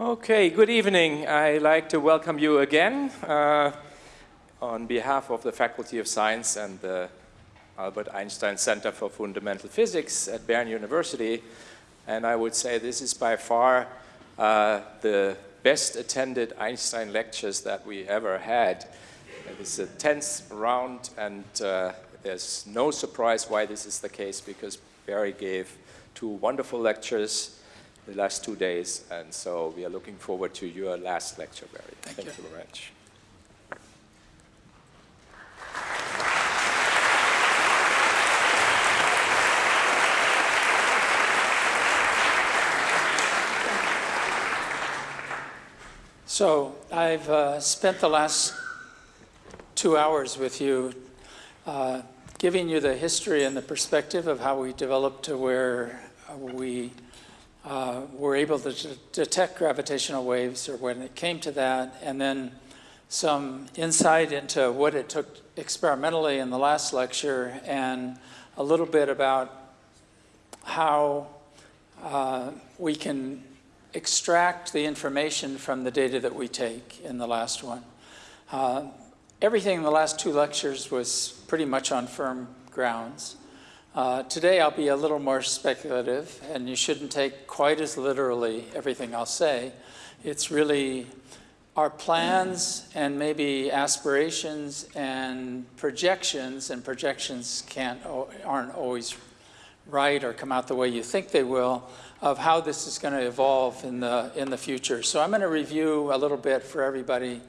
Okay, good evening. I'd like to welcome you again uh, on behalf of the Faculty of Science and the Albert Einstein Center for Fundamental Physics at Bern University. And I would say this is by far uh, the best attended Einstein lectures that we ever had. It is a 10th round and uh, there's no surprise why this is the case because Barry gave two wonderful lectures the last two days, and so we are looking forward to your last lecture, Barry. Thank, Thank you. you very much. So I've uh, spent the last two hours with you uh, giving you the history and the perspective of how we developed to where we uh, were able to detect gravitational waves or when it came to that, and then some insight into what it took experimentally in the last lecture and a little bit about how uh, we can extract the information from the data that we take in the last one. Uh, everything in the last two lectures was pretty much on firm grounds. Uh, today I'll be a little more speculative, and you shouldn't take quite as literally everything I'll say. It's really our plans and maybe aspirations and projections, and projections can't, aren't always right or come out the way you think they will, of how this is going to evolve in the, in the future. So I'm going to review a little bit for everybody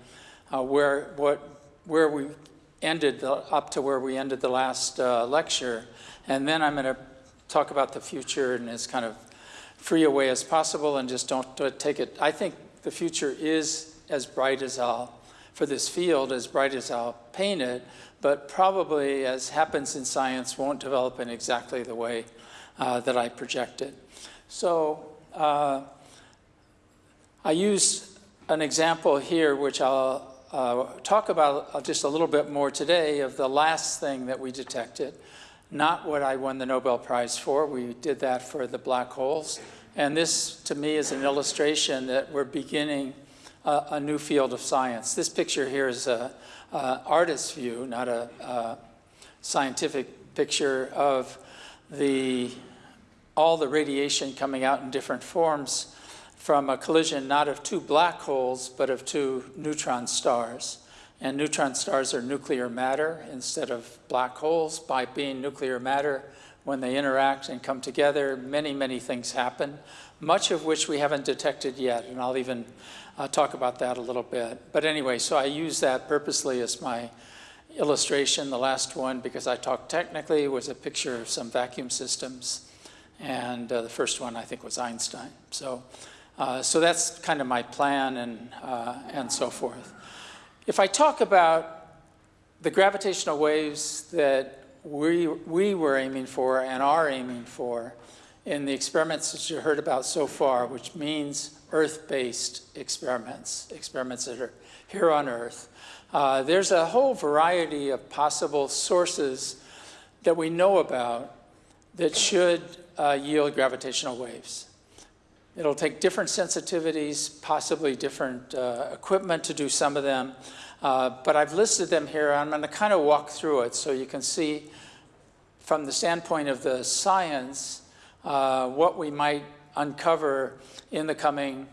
uh, where, what, where we ended, the, up to where we ended the last uh, lecture, and then I'm going to talk about the future in as kind of free a way as possible and just don't take it. I think the future is as bright as I'll, for this field, as bright as I'll paint it, but probably, as happens in science, won't develop in exactly the way uh, that I projected. So uh, I use an example here, which I'll uh, talk about just a little bit more today of the last thing that we detected not what I won the Nobel Prize for. We did that for the black holes. And this, to me, is an illustration that we're beginning a, a new field of science. This picture here is an artist's view, not a, a scientific picture of the, all the radiation coming out in different forms from a collision not of two black holes, but of two neutron stars. And neutron stars are nuclear matter instead of black holes. By being nuclear matter, when they interact and come together, many, many things happen, much of which we haven't detected yet. And I'll even uh, talk about that a little bit. But anyway, so I use that purposely as my illustration. The last one, because I talked technically, was a picture of some vacuum systems. And uh, the first one, I think, was Einstein. So, uh, so that's kind of my plan and, uh, and so forth. If I talk about the gravitational waves that we, we were aiming for and are aiming for in the experiments that you heard about so far, which means Earth-based experiments, experiments that are here on Earth, uh, there's a whole variety of possible sources that we know about that should uh, yield gravitational waves. It'll take different sensitivities, possibly different uh, equipment to do some of them. Uh, but I've listed them here. I'm going to kind of walk through it so you can see from the standpoint of the science uh, what we might uncover in the coming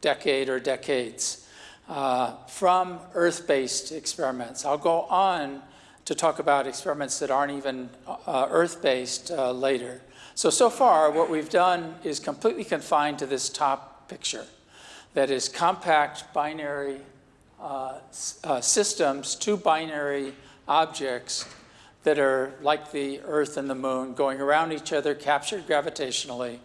decade or decades uh, from Earth-based experiments. I'll go on to talk about experiments that aren't even uh, Earth-based uh, later. So, so far, what we've done is completely confined to this top picture. That is compact binary uh, uh, systems, two binary objects that are like the Earth and the Moon going around each other, captured gravitationally.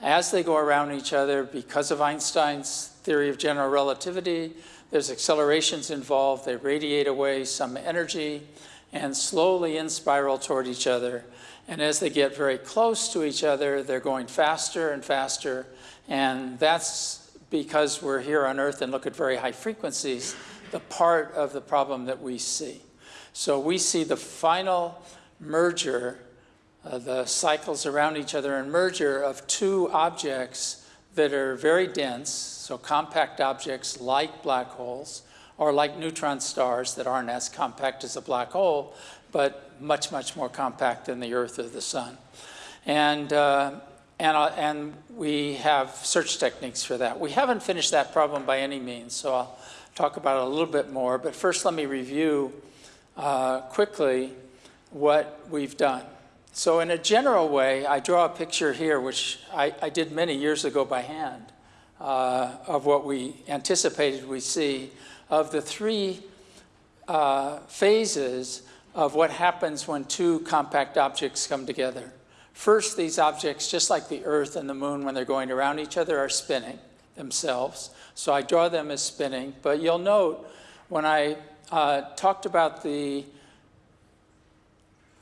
As they go around each other, because of Einstein's theory of general relativity, there's accelerations involved. They radiate away some energy and slowly in spiral toward each other. And as they get very close to each other, they're going faster and faster. And that's because we're here on Earth and look at very high frequencies, the part of the problem that we see. So we see the final merger, uh, the cycles around each other and merger of two objects that are very dense, so compact objects like black holes, or like neutron stars that aren't as compact as a black hole, but much, much more compact than the Earth or the Sun. And, uh, and, uh, and we have search techniques for that. We haven't finished that problem by any means, so I'll talk about it a little bit more. But first, let me review uh, quickly what we've done. So in a general way, I draw a picture here, which I, I did many years ago by hand, uh, of what we anticipated we see, of the three uh, phases of what happens when two compact objects come together. First, these objects, just like the Earth and the Moon when they're going around each other, are spinning themselves. So I draw them as spinning. But you'll note when I uh, talked about the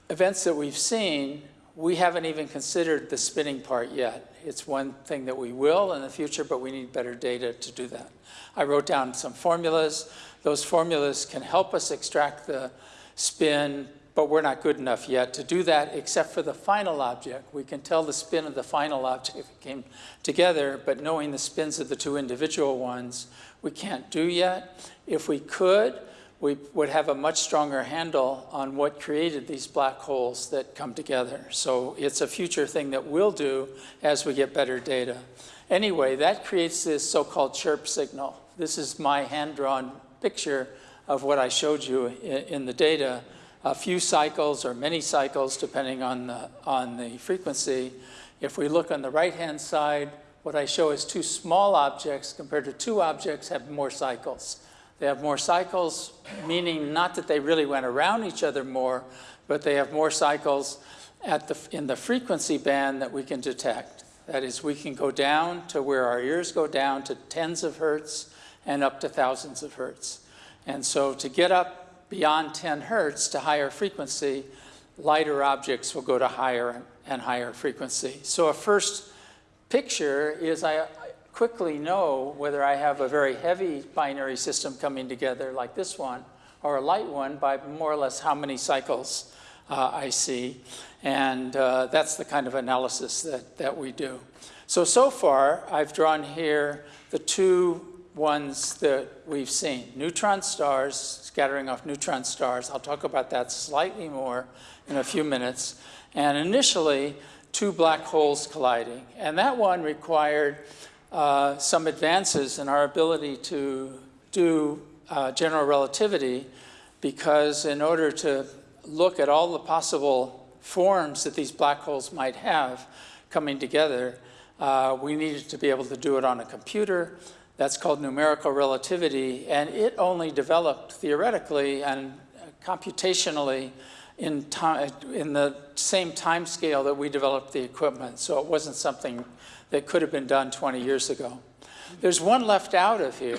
events that we've seen, we haven't even considered the spinning part yet. It's one thing that we will in the future, but we need better data to do that. I wrote down some formulas. Those formulas can help us extract the spin, but we're not good enough yet to do that except for the final object. We can tell the spin of the final object if it came together, but knowing the spins of the two individual ones, we can't do yet. If we could, we would have a much stronger handle on what created these black holes that come together. So it's a future thing that we'll do as we get better data. Anyway, that creates this so-called chirp signal. This is my hand-drawn picture of what I showed you in the data. A few cycles or many cycles, depending on the, on the frequency. If we look on the right-hand side, what I show is two small objects compared to two objects have more cycles. They have more cycles, meaning not that they really went around each other more, but they have more cycles at the, in the frequency band that we can detect. That is, we can go down to where our ears go down to tens of hertz and up to thousands of hertz. And so to get up beyond 10 hertz to higher frequency, lighter objects will go to higher and higher frequency. So a first picture is I, quickly know whether I have a very heavy binary system coming together like this one or a light one by more or less how many cycles uh, I see. And uh, that's the kind of analysis that, that we do. So, so far, I've drawn here the two ones that we've seen. Neutron stars, scattering off neutron stars. I'll talk about that slightly more in a few minutes. And initially, two black holes colliding. And that one required uh, some advances in our ability to do uh, general relativity because in order to look at all the possible forms that these black holes might have coming together, uh, we needed to be able to do it on a computer. That's called numerical relativity, and it only developed theoretically and computationally in, time, in the same time scale that we developed the equipment. So it wasn't something that could have been done 20 years ago. There's one left out of here,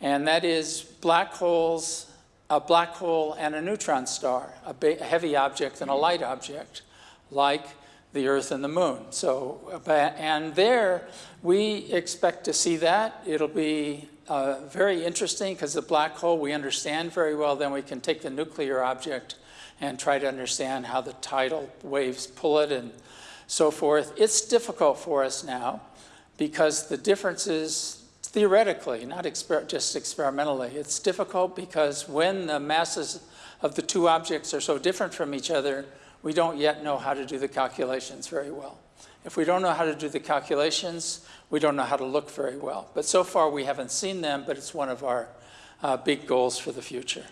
and that is black holes, a black hole and a neutron star, a, a heavy object and a light object, like the Earth and the Moon. So, and there we expect to see that. It'll be uh, very interesting because the black hole we understand very well. Then we can take the nuclear object and try to understand how the tidal waves pull it and so forth. It's difficult for us now because the differences, theoretically, not exper just experimentally, it's difficult because when the masses of the two objects are so different from each other, we don't yet know how to do the calculations very well. If we don't know how to do the calculations, we don't know how to look very well. But so far we haven't seen them, but it's one of our uh, big goals for the future.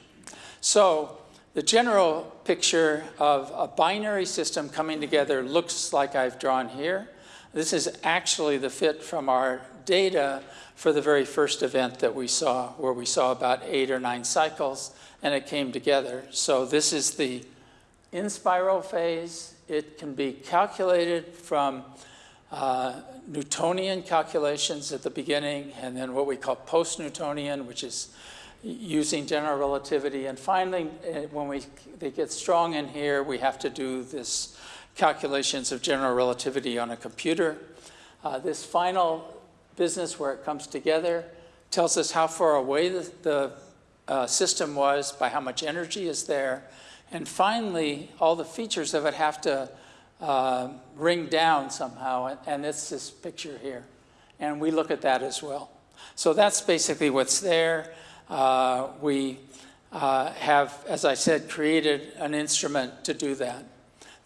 So the general picture of a binary system coming together looks like I've drawn here. This is actually the fit from our data for the very first event that we saw, where we saw about eight or nine cycles, and it came together. So this is the in spiral phase. It can be calculated from uh, Newtonian calculations at the beginning, and then what we call post-Newtonian, which is using general relativity. And finally, eh, when we, they get strong in here, we have to do this calculations of general relativity on a computer. Uh, this final business where it comes together tells us how far away the, the uh, system was by how much energy is there. And finally, all the features of it have to uh, ring down somehow, and, it's this picture here. and we look at that as well. So that's basically what's there. Uh, we uh, have, as I said, created an instrument to do that.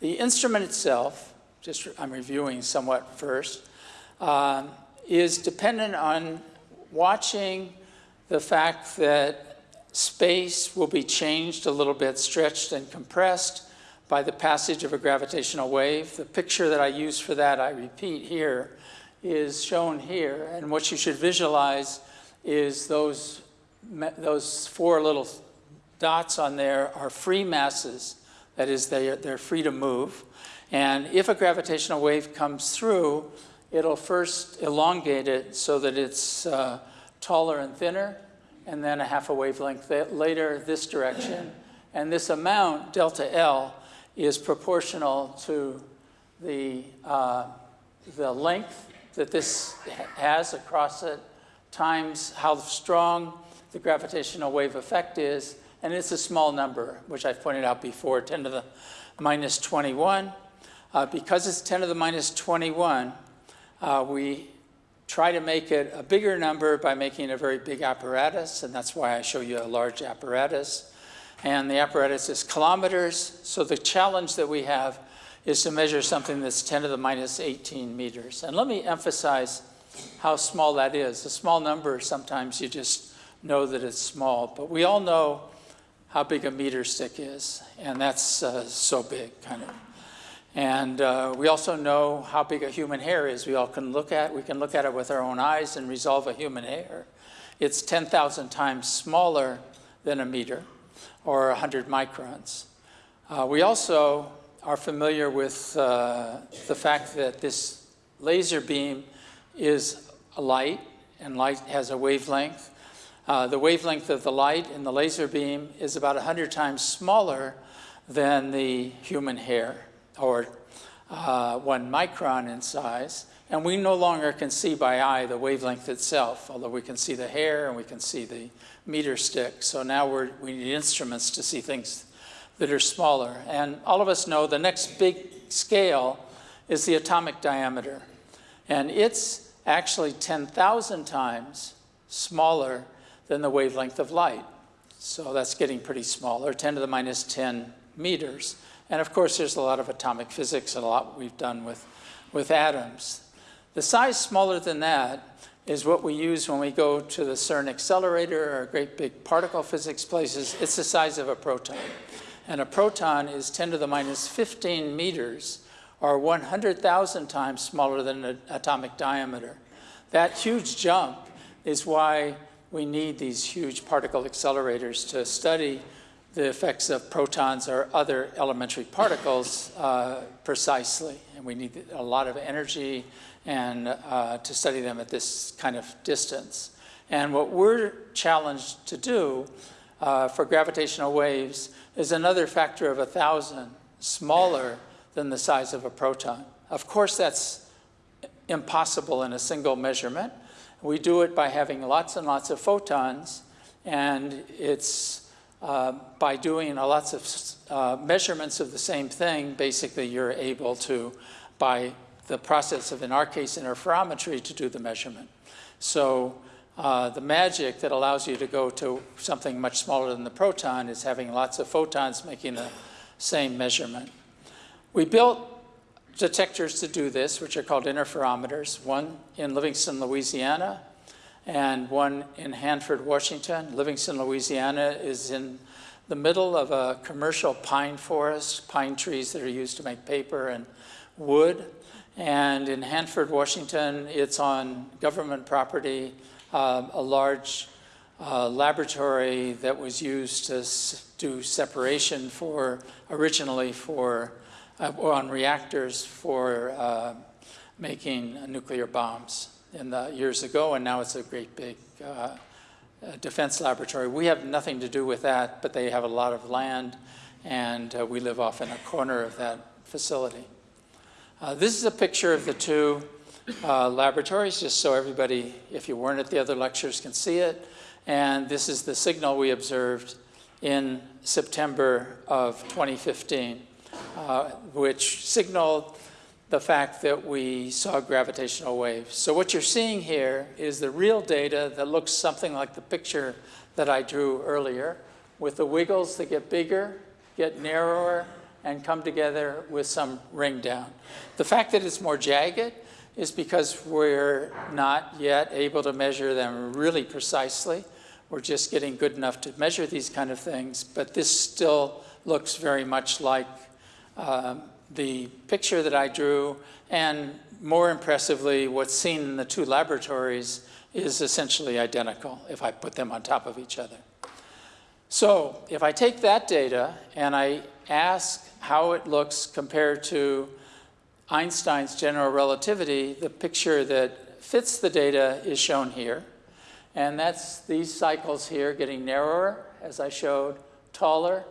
The instrument itself, just I'm reviewing somewhat first, um, is dependent on watching the fact that space will be changed a little bit, stretched and compressed by the passage of a gravitational wave. The picture that I use for that, I repeat here, is shown here. And what you should visualize is those, those four little dots on there are free masses. That is, they are, they're free to move. And if a gravitational wave comes through, it'll first elongate it so that it's uh, taller and thinner, and then a half a wavelength later this direction. And this amount, delta L, is proportional to the, uh, the length that this has across it times how strong the gravitational wave effect is, and it's a small number, which I've pointed out before, 10 to the minus 21. Uh, because it's 10 to the minus 21, uh, we try to make it a bigger number by making a very big apparatus, and that's why I show you a large apparatus. And the apparatus is kilometers, so the challenge that we have is to measure something that's 10 to the minus 18 meters. And let me emphasize how small that is. A small number, sometimes you just know that it's small, but we all know how big a meter stick is, and that's uh, so big, kind of. And uh, we also know how big a human hair is. We all can look at, we can look at it with our own eyes and resolve a human hair. It's 10,000 times smaller than a meter, or 100 microns. Uh, we also are familiar with uh, the fact that this laser beam is a light, and light has a wavelength. Uh, the wavelength of the light in the laser beam is about 100 times smaller than the human hair or uh, one micron in size. And we no longer can see by eye the wavelength itself, although we can see the hair and we can see the meter stick. So now we need instruments to see things that are smaller. And all of us know the next big scale is the atomic diameter. And it's actually 10,000 times smaller than the wavelength of light. So that's getting pretty small, or 10 to the minus 10 meters. And of course, there's a lot of atomic physics and a lot we've done with, with atoms. The size smaller than that is what we use when we go to the CERN accelerator or great big particle physics places. It's the size of a proton. And a proton is 10 to the minus 15 meters, or 100,000 times smaller than an atomic diameter. That huge jump is why we need these huge particle accelerators to study the effects of protons or other elementary particles uh, precisely. And we need a lot of energy and uh, to study them at this kind of distance. And what we're challenged to do uh, for gravitational waves is another factor of a thousand smaller than the size of a proton. Of course, that's impossible in a single measurement. We do it by having lots and lots of photons, and it's uh, by doing lots of uh, measurements of the same thing, basically you're able to, by the process of, in our case, interferometry, to do the measurement. So uh, the magic that allows you to go to something much smaller than the proton is having lots of photons making the same measurement. We built detectors to do this, which are called interferometers, one in Livingston, Louisiana, and one in Hanford, Washington. Livingston, Louisiana is in the middle of a commercial pine forest, pine trees that are used to make paper and wood. And in Hanford, Washington, it's on government property, uh, a large uh, laboratory that was used to do separation for, originally for, uh, on reactors for uh, making nuclear bombs in the years ago, and now it's a great big uh, uh, defense laboratory. We have nothing to do with that, but they have a lot of land, and uh, we live off in a corner of that facility. Uh, this is a picture of the two uh, laboratories, just so everybody, if you weren't at the other lectures, can see it. And this is the signal we observed in September of 2015, uh, which signaled the fact that we saw gravitational waves. So what you're seeing here is the real data that looks something like the picture that I drew earlier, with the wiggles that get bigger, get narrower, and come together with some ring down. The fact that it's more jagged is because we're not yet able to measure them really precisely. We're just getting good enough to measure these kind of things, but this still looks very much like um, the picture that I drew, and more impressively, what's seen in the two laboratories is essentially identical if I put them on top of each other. So if I take that data and I ask how it looks compared to Einstein's general relativity, the picture that fits the data is shown here. And that's these cycles here getting narrower, as I showed, taller,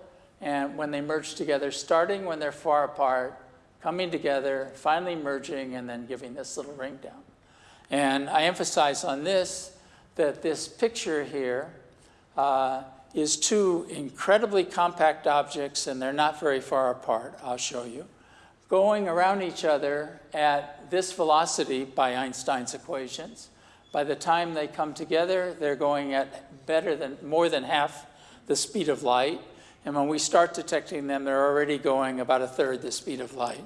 and when they merge together, starting when they're far apart, coming together, finally merging, and then giving this little ring down. And I emphasize on this that this picture here uh, is two incredibly compact objects, and they're not very far apart, I'll show you, going around each other at this velocity by Einstein's equations. By the time they come together, they're going at better than, more than half the speed of light. And when we start detecting them, they're already going about a third the speed of light.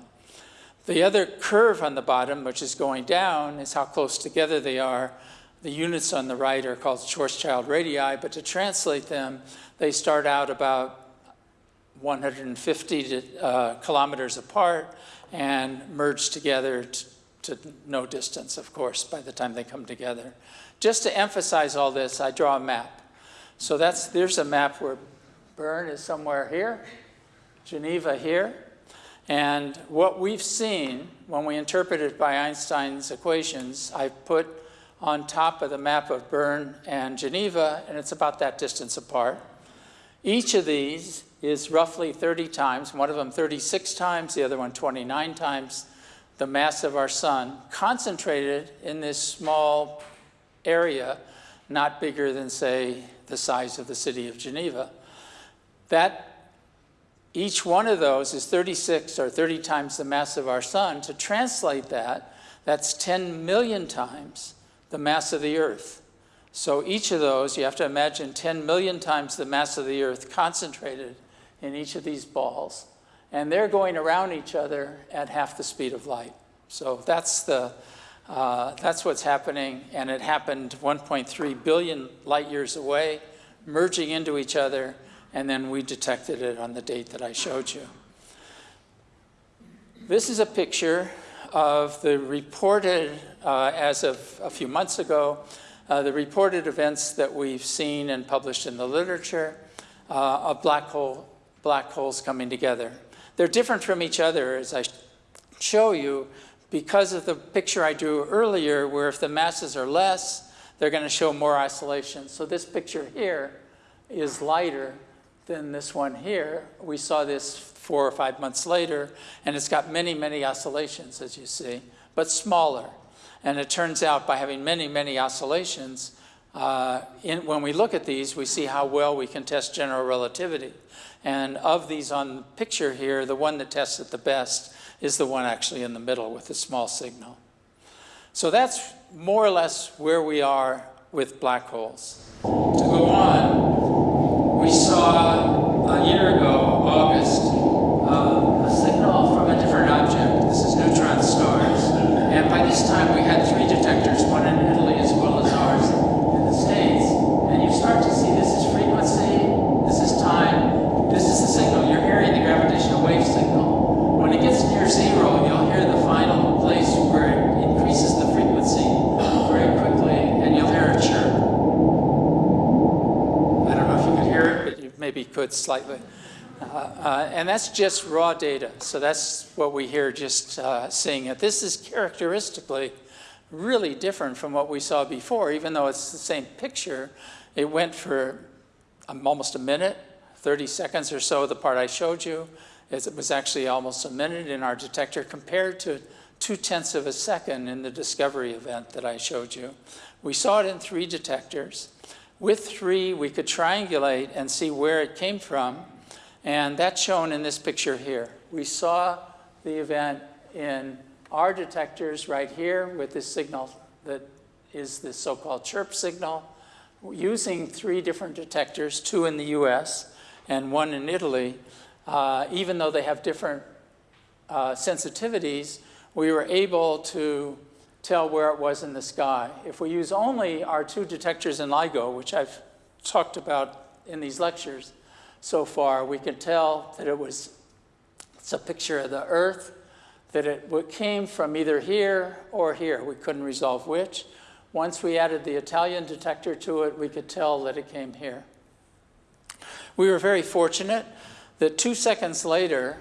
The other curve on the bottom, which is going down, is how close together they are. The units on the right are called Schwarzschild radii, but to translate them, they start out about 150 to, uh, kilometers apart and merge together to no distance, of course, by the time they come together. Just to emphasize all this, I draw a map. So that's, there's a map where Bern is somewhere here, Geneva here. And what we've seen when we interpret it by Einstein's equations, I've put on top of the map of Bern and Geneva, and it's about that distance apart. Each of these is roughly 30 times, one of them 36 times, the other one 29 times the mass of our sun, concentrated in this small area, not bigger than, say, the size of the city of Geneva. That each one of those is 36 or 30 times the mass of our sun. To translate that, that's 10 million times the mass of the Earth. So each of those, you have to imagine 10 million times the mass of the Earth concentrated in each of these balls. And they're going around each other at half the speed of light. So that's, the, uh, that's what's happening. And it happened 1.3 billion light years away, merging into each other and then we detected it on the date that I showed you. This is a picture of the reported, uh, as of a few months ago, uh, the reported events that we've seen and published in the literature uh, of black, hole, black holes coming together. They're different from each other, as I show you, because of the picture I drew earlier, where if the masses are less, they're going to show more oscillation. So this picture here is lighter than this one here. We saw this four or five months later, and it's got many, many oscillations, as you see, but smaller. And it turns out by having many, many oscillations, uh, in, when we look at these, we see how well we can test general relativity. And of these on the picture here, the one that tests it the best is the one actually in the middle with the small signal. So that's more or less where we are with black holes. To go on, we saw a year ago, August, uh, a signal from a different object. This is neutron stars. And by this time, we had three detectors, one in Italy as well as ours in the States. And you start to see this is frequency, this is time, this is the signal. You're hearing the gravitational wave signal. When it gets near zero, you'll hear the final place where it increases the frequency very quickly, and you'll hear a chirp. Could slightly. Uh, uh, and that's just raw data. So that's what we hear just uh, seeing it. This is characteristically really different from what we saw before, even though it's the same picture. It went for um, almost a minute, 30 seconds or so, the part I showed you. It was actually almost a minute in our detector compared to two-tenths of a second in the discovery event that I showed you. We saw it in three detectors. With three, we could triangulate and see where it came from, and that's shown in this picture here. We saw the event in our detectors right here with this signal that is the so-called chirp signal, using three different detectors, two in the US and one in Italy, uh, even though they have different uh, sensitivities, we were able to tell where it was in the sky. If we use only our two detectors in LIGO, which I've talked about in these lectures so far, we can tell that it was, it's a picture of the Earth, that it came from either here or here. We couldn't resolve which. Once we added the Italian detector to it, we could tell that it came here. We were very fortunate that two seconds later,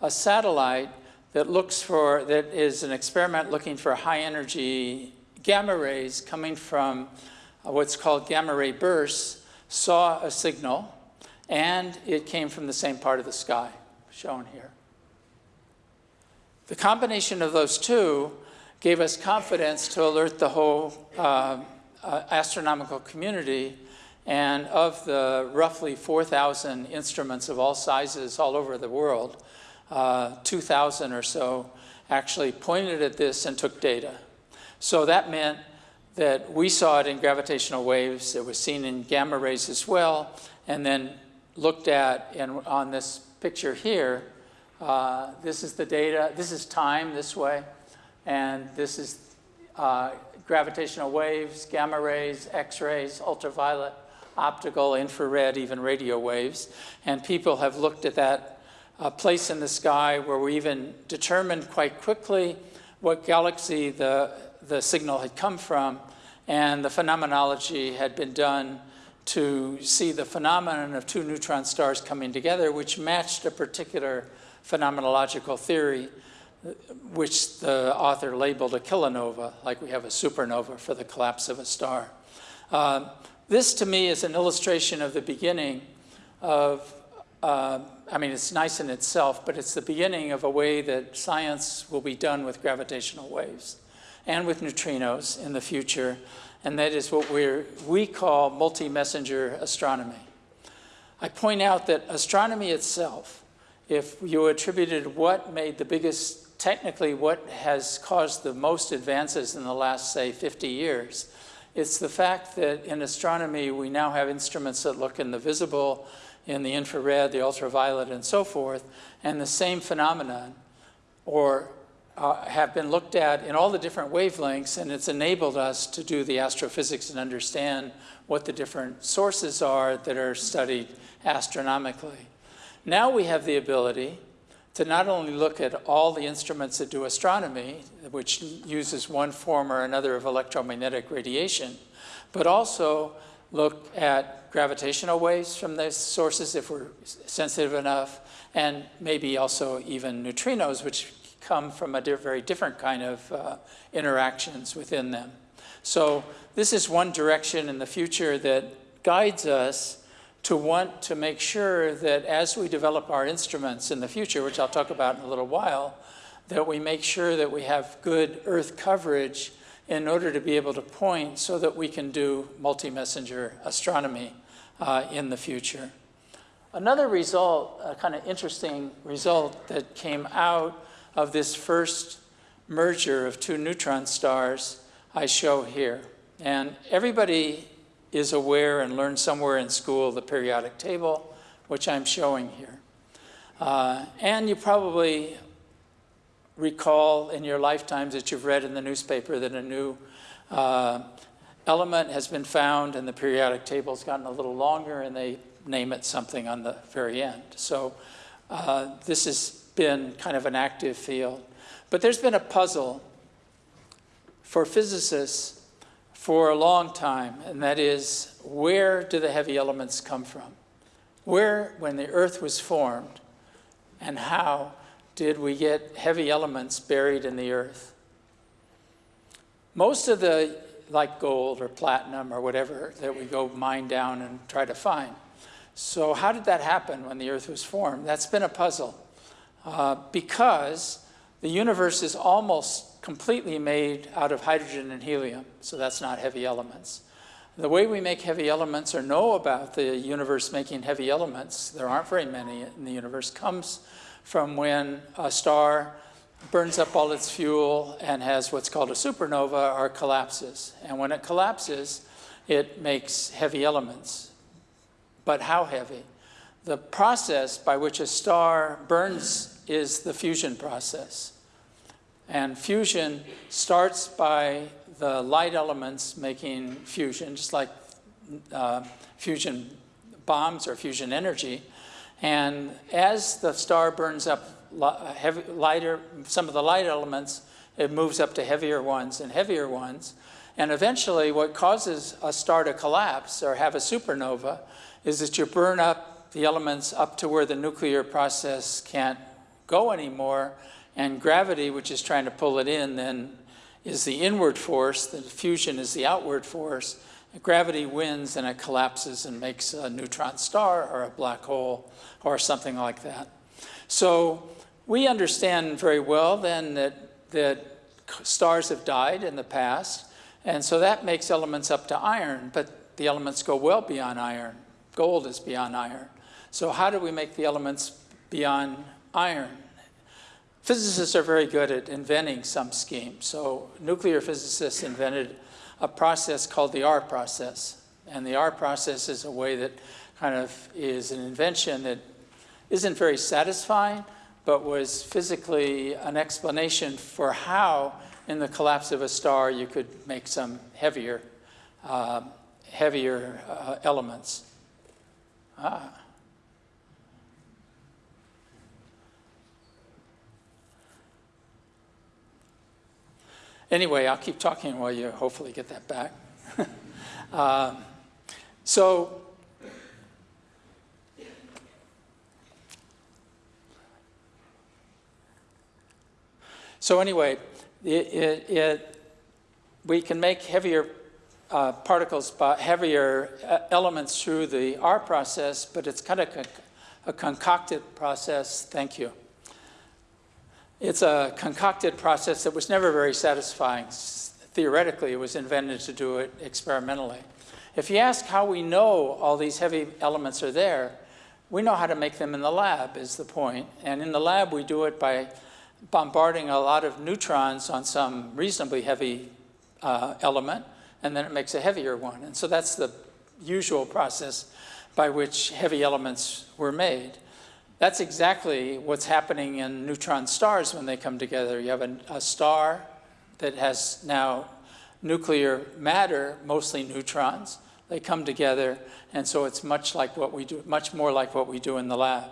a satellite that looks for, that is an experiment looking for high energy gamma rays coming from what's called gamma ray bursts, saw a signal, and it came from the same part of the sky, shown here. The combination of those two gave us confidence to alert the whole uh, uh, astronomical community and of the roughly 4,000 instruments of all sizes all over the world, uh, 2,000 or so actually pointed at this and took data. So that meant that we saw it in gravitational waves, it was seen in gamma rays as well, and then looked at in, on this picture here, uh, this is the data, this is time this way, and this is uh, gravitational waves, gamma rays, x-rays, ultraviolet, optical, infrared, even radio waves. And people have looked at that uh, place in the sky where we even determined quite quickly what galaxy the, the signal had come from. And the phenomenology had been done to see the phenomenon of two neutron stars coming together, which matched a particular phenomenological theory, which the author labeled a kilonova, like we have a supernova for the collapse of a star. Uh, this to me is an illustration of the beginning of, uh, I mean, it's nice in itself, but it's the beginning of a way that science will be done with gravitational waves and with neutrinos in the future, and that is what we we call multi-messenger astronomy. I point out that astronomy itself, if you attributed what made the biggest, technically what has caused the most advances in the last, say, 50 years, it's the fact that in astronomy, we now have instruments that look in the visible, in the infrared, the ultraviolet, and so forth, and the same phenomenon, or uh, have been looked at in all the different wavelengths, and it's enabled us to do the astrophysics and understand what the different sources are that are studied astronomically. Now we have the ability to not only look at all the instruments that do astronomy, which uses one form or another of electromagnetic radiation, but also look at gravitational waves from those sources if we're sensitive enough, and maybe also even neutrinos, which come from a very different kind of uh, interactions within them. So this is one direction in the future that guides us to want to make sure that as we develop our instruments in the future, which I'll talk about in a little while, that we make sure that we have good Earth coverage in order to be able to point so that we can do multi-messenger astronomy uh, in the future. Another result, a kind of interesting result that came out of this first merger of two neutron stars I show here. And everybody is aware and learned somewhere in school the periodic table, which I'm showing here. Uh, and you probably recall in your lifetimes that you've read in the newspaper that a new uh, element has been found and the periodic table's gotten a little longer and they name it something on the very end. So uh, this has been kind of an active field. But there's been a puzzle for physicists for a long time, and that is where do the heavy elements come from? Where, when the earth was formed, and how did we get heavy elements buried in the earth? Most of the, like gold or platinum or whatever, that we go mine down and try to find. So how did that happen when the earth was formed? That's been a puzzle uh, because the universe is almost completely made out of hydrogen and helium, so that's not heavy elements. The way we make heavy elements or know about the universe making heavy elements, there aren't very many in the universe, comes from when a star burns up all its fuel and has what's called a supernova or collapses. And when it collapses, it makes heavy elements. But how heavy? The process by which a star burns is the fusion process. And fusion starts by the light elements making fusion, just like uh, fusion bombs or fusion energy. And as the star burns up uh, heavy, lighter, some of the light elements, it moves up to heavier ones and heavier ones. And eventually what causes a star to collapse or have a supernova is that you burn up the elements up to where the nuclear process can't go anymore and gravity, which is trying to pull it in, then is the inward force, the fusion is the outward force. Gravity wins and it collapses and makes a neutron star or a black hole or something like that. So we understand very well then that, that stars have died in the past, and so that makes elements up to iron, but the elements go well beyond iron. Gold is beyond iron. So how do we make the elements beyond iron? Physicists are very good at inventing some schemes. So nuclear physicists invented a process called the R process. And the R process is a way that kind of is an invention that isn't very satisfying, but was physically an explanation for how, in the collapse of a star, you could make some heavier, uh, heavier uh, elements. Ah. Anyway, I'll keep talking while you hopefully get that back. um, so, so anyway, it, it, it, we can make heavier uh, particles, heavier uh, elements through the R process, but it's kind of a concocted process. Thank you. It's a concocted process that was never very satisfying. Theoretically, it was invented to do it experimentally. If you ask how we know all these heavy elements are there, we know how to make them in the lab is the point. And in the lab, we do it by bombarding a lot of neutrons on some reasonably heavy uh, element, and then it makes a heavier one. And so that's the usual process by which heavy elements were made. That's exactly what's happening in neutron stars when they come together. You have a, a star that has now nuclear matter, mostly neutrons. They come together, and so it's much like what we do, much more like what we do in the lab.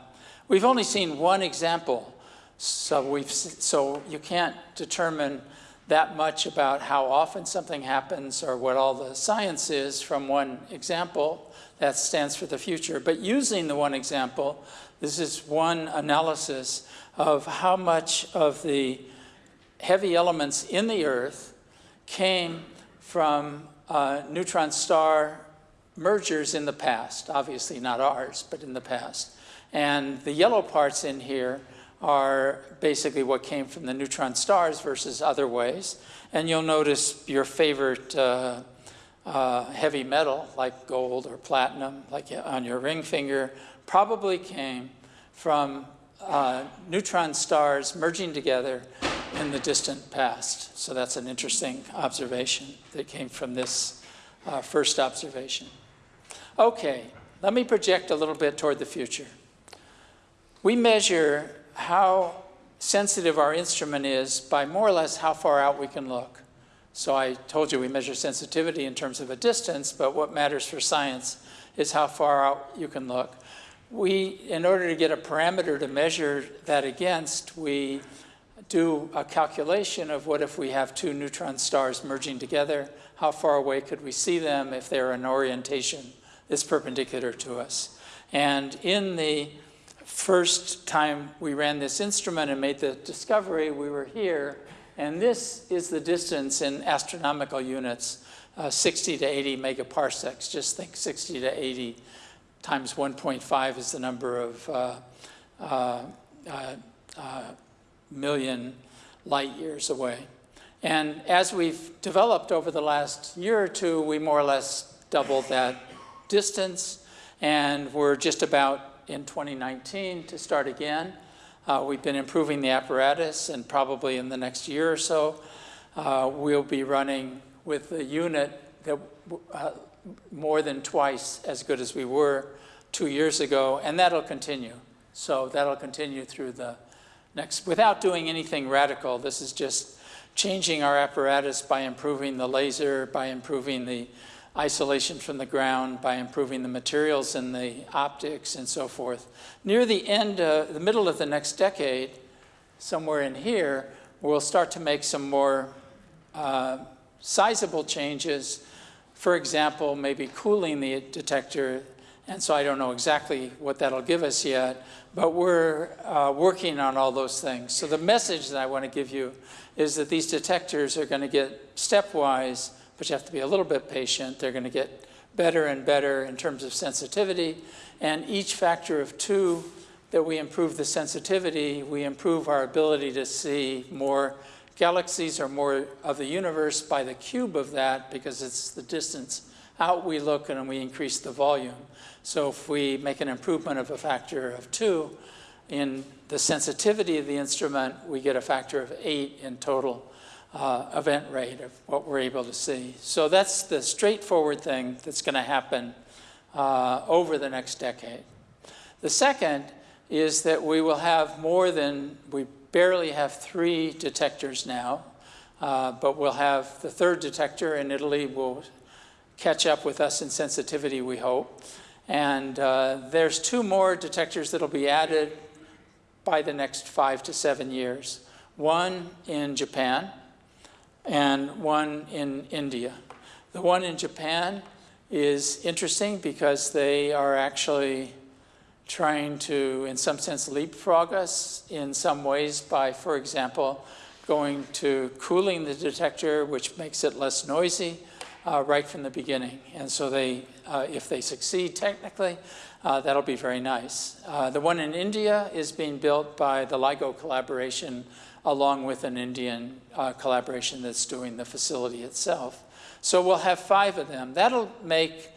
We've only seen one example, so we've so you can't determine that much about how often something happens or what all the science is from one example that stands for the future. But using the one example, this is one analysis of how much of the heavy elements in the Earth came from uh, neutron star mergers in the past, obviously not ours, but in the past. And the yellow parts in here are basically what came from the neutron stars versus other ways. And you'll notice your favorite uh, uh, heavy metal, like gold or platinum, like on your ring finger, probably came from uh, neutron stars merging together in the distant past. So that's an interesting observation that came from this uh, first observation. Okay, let me project a little bit toward the future. We measure how sensitive our instrument is by more or less how far out we can look. So I told you we measure sensitivity in terms of a distance, but what matters for science is how far out you can look. We, in order to get a parameter to measure that against, we do a calculation of what if we have two neutron stars merging together, how far away could we see them if they're in orientation that's perpendicular to us. And in the first time we ran this instrument and made the discovery, we were here, and this is the distance in astronomical units, uh, 60 to 80 megaparsecs. Just think 60 to 80 times 1.5 is the number of uh, uh, uh, uh, million light years away. And as we've developed over the last year or two, we more or less doubled that distance, and we're just about in 2019 to start again. Uh, we've been improving the apparatus, and probably in the next year or so, uh, we'll be running with the unit that more than twice as good as we were two years ago, and that'll continue. So that'll continue through the next, without doing anything radical. This is just changing our apparatus by improving the laser, by improving the isolation from the ground, by improving the materials and the optics and so forth. Near the end, uh, the middle of the next decade, somewhere in here, we'll start to make some more uh, sizable changes. For example, maybe cooling the detector and so I don't know exactly what that'll give us yet, but we're uh, working on all those things. So the message that I want to give you is that these detectors are going to get stepwise, but you have to be a little bit patient. They're going to get better and better in terms of sensitivity. And each factor of two that we improve the sensitivity, we improve our ability to see more galaxies are more of the universe by the cube of that because it's the distance out we look and we increase the volume. So if we make an improvement of a factor of two in the sensitivity of the instrument, we get a factor of eight in total uh, event rate of what we're able to see. So that's the straightforward thing that's going to happen uh, over the next decade. The second is that we will have more than, we barely have three detectors now, uh, but we'll have the third detector in Italy will catch up with us in sensitivity, we hope. And uh, there's two more detectors that'll be added by the next five to seven years. One in Japan and one in India. The one in Japan is interesting because they are actually trying to, in some sense, leapfrog us in some ways by, for example, going to cooling the detector, which makes it less noisy, uh, right from the beginning. And so they, uh, if they succeed technically, uh, that'll be very nice. Uh, the one in India is being built by the LIGO collaboration along with an Indian uh, collaboration that's doing the facility itself. So we'll have five of them. That'll make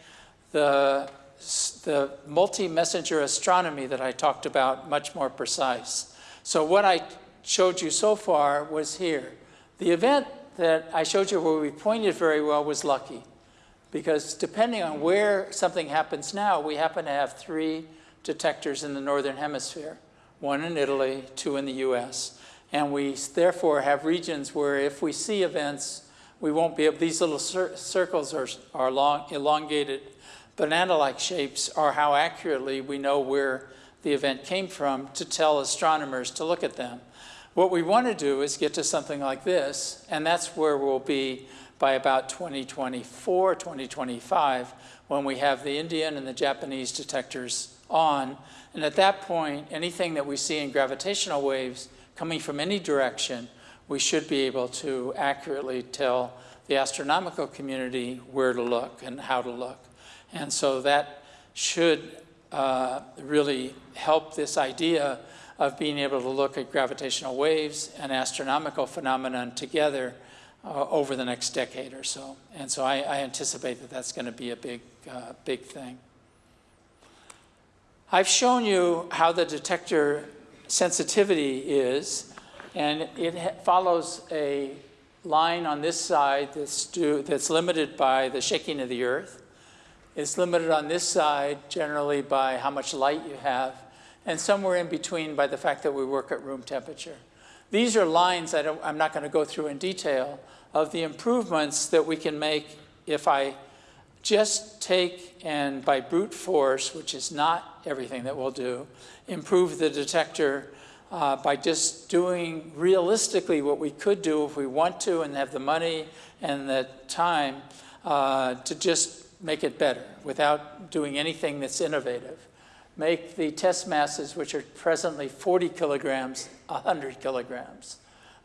the, the multi-messenger astronomy that I talked about much more precise. So what I showed you so far was here. The event that I showed you where we pointed very well was lucky. Because depending on where something happens now, we happen to have three detectors in the Northern Hemisphere, one in Italy, two in the US. And we therefore have regions where if we see events, we won't be able, these little cir circles are, are long, elongated banana-like shapes are how accurately we know where the event came from to tell astronomers to look at them. What we want to do is get to something like this, and that's where we'll be by about 2024, 2025, when we have the Indian and the Japanese detectors on. And at that point, anything that we see in gravitational waves coming from any direction, we should be able to accurately tell the astronomical community where to look and how to look. And so that should uh, really help this idea of being able to look at gravitational waves and astronomical phenomenon together uh, over the next decade or so. And so I, I anticipate that that's going to be a big, uh, big thing. I've shown you how the detector sensitivity is, and it follows a line on this side that's, that's limited by the shaking of the earth. It's limited on this side generally by how much light you have and somewhere in between by the fact that we work at room temperature. These are lines I am not going to go through in detail of the improvements that we can make if I just take and by brute force, which is not everything that we'll do, improve the detector uh, by just doing realistically what we could do if we want to and have the money and the time uh, to just make it better without doing anything that's innovative make the test masses, which are presently 40 kilograms, 100 kilograms.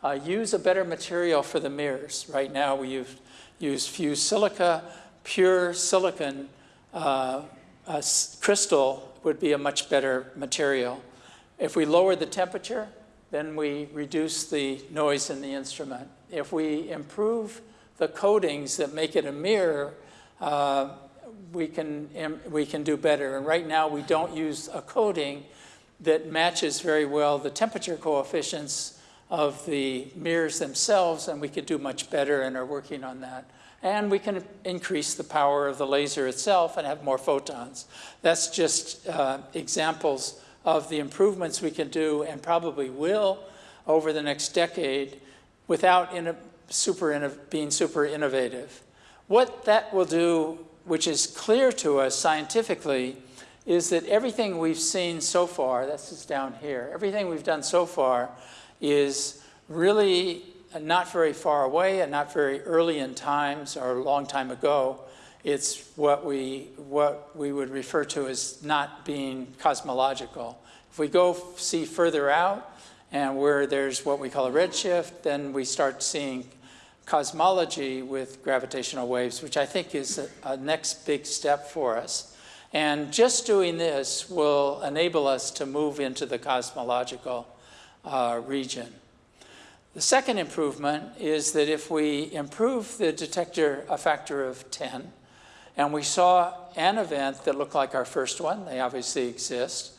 Uh, use a better material for the mirrors. Right now we use, use fused silica, pure silicon uh, crystal would be a much better material. If we lower the temperature, then we reduce the noise in the instrument. If we improve the coatings that make it a mirror, uh, we can, we can do better. And right now we don't use a coating that matches very well the temperature coefficients of the mirrors themselves, and we could do much better and are working on that. And we can increase the power of the laser itself and have more photons. That's just uh, examples of the improvements we can do and probably will over the next decade without in super being super innovative. What that will do, which is clear to us scientifically, is that everything we've seen so far, that's just down here, everything we've done so far is really not very far away and not very early in times or a long time ago. It's what we, what we would refer to as not being cosmological. If we go see further out and where there's what we call a redshift, then we start seeing cosmology with gravitational waves, which I think is a, a next big step for us. And just doing this will enable us to move into the cosmological uh, region. The second improvement is that if we improve the detector a factor of 10, and we saw an event that looked like our first one, they obviously exist.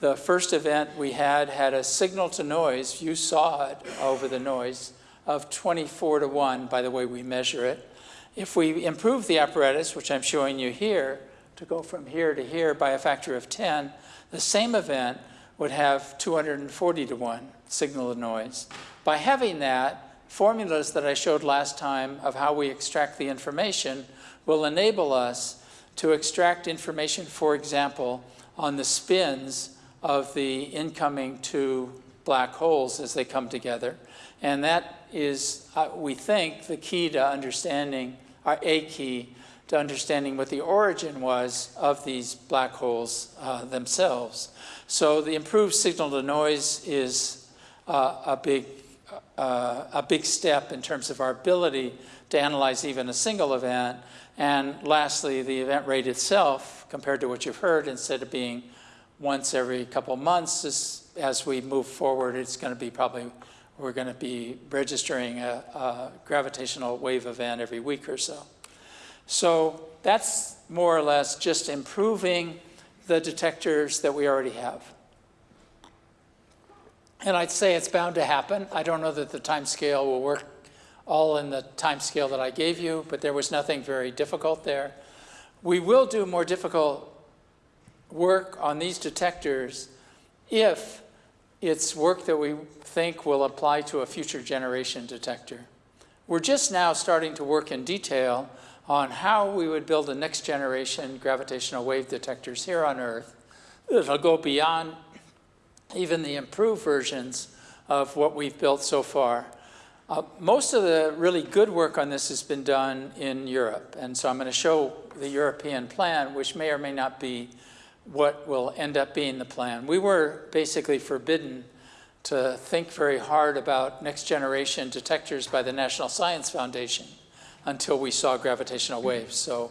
The first event we had had a signal to noise, you saw it over the noise, of 24 to 1 by the way we measure it. If we improve the apparatus, which I'm showing you here, to go from here to here by a factor of 10, the same event would have 240 to 1 signal to noise. By having that, formulas that I showed last time of how we extract the information will enable us to extract information, for example, on the spins of the incoming two black holes as they come together. And that is, uh, we think, the key to understanding, or uh, a key to understanding what the origin was of these black holes uh, themselves. So the improved signal to noise is uh, a, big, uh, a big step in terms of our ability to analyze even a single event. And lastly, the event rate itself, compared to what you've heard, instead of being once every couple months, as we move forward, it's going to be probably, we're going to be registering a, a gravitational wave event every week or so. So that's more or less just improving the detectors that we already have. And I'd say it's bound to happen. I don't know that the time scale will work all in the time scale that I gave you, but there was nothing very difficult there. We will do more difficult work on these detectors if it's work that we think will apply to a future generation detector. We're just now starting to work in detail on how we would build a next generation gravitational wave detectors here on Earth. It'll go beyond even the improved versions of what we've built so far. Uh, most of the really good work on this has been done in Europe. And so I'm going to show the European plan, which may or may not be what will end up being the plan. We were basically forbidden to think very hard about next generation detectors by the National Science Foundation until we saw gravitational waves. So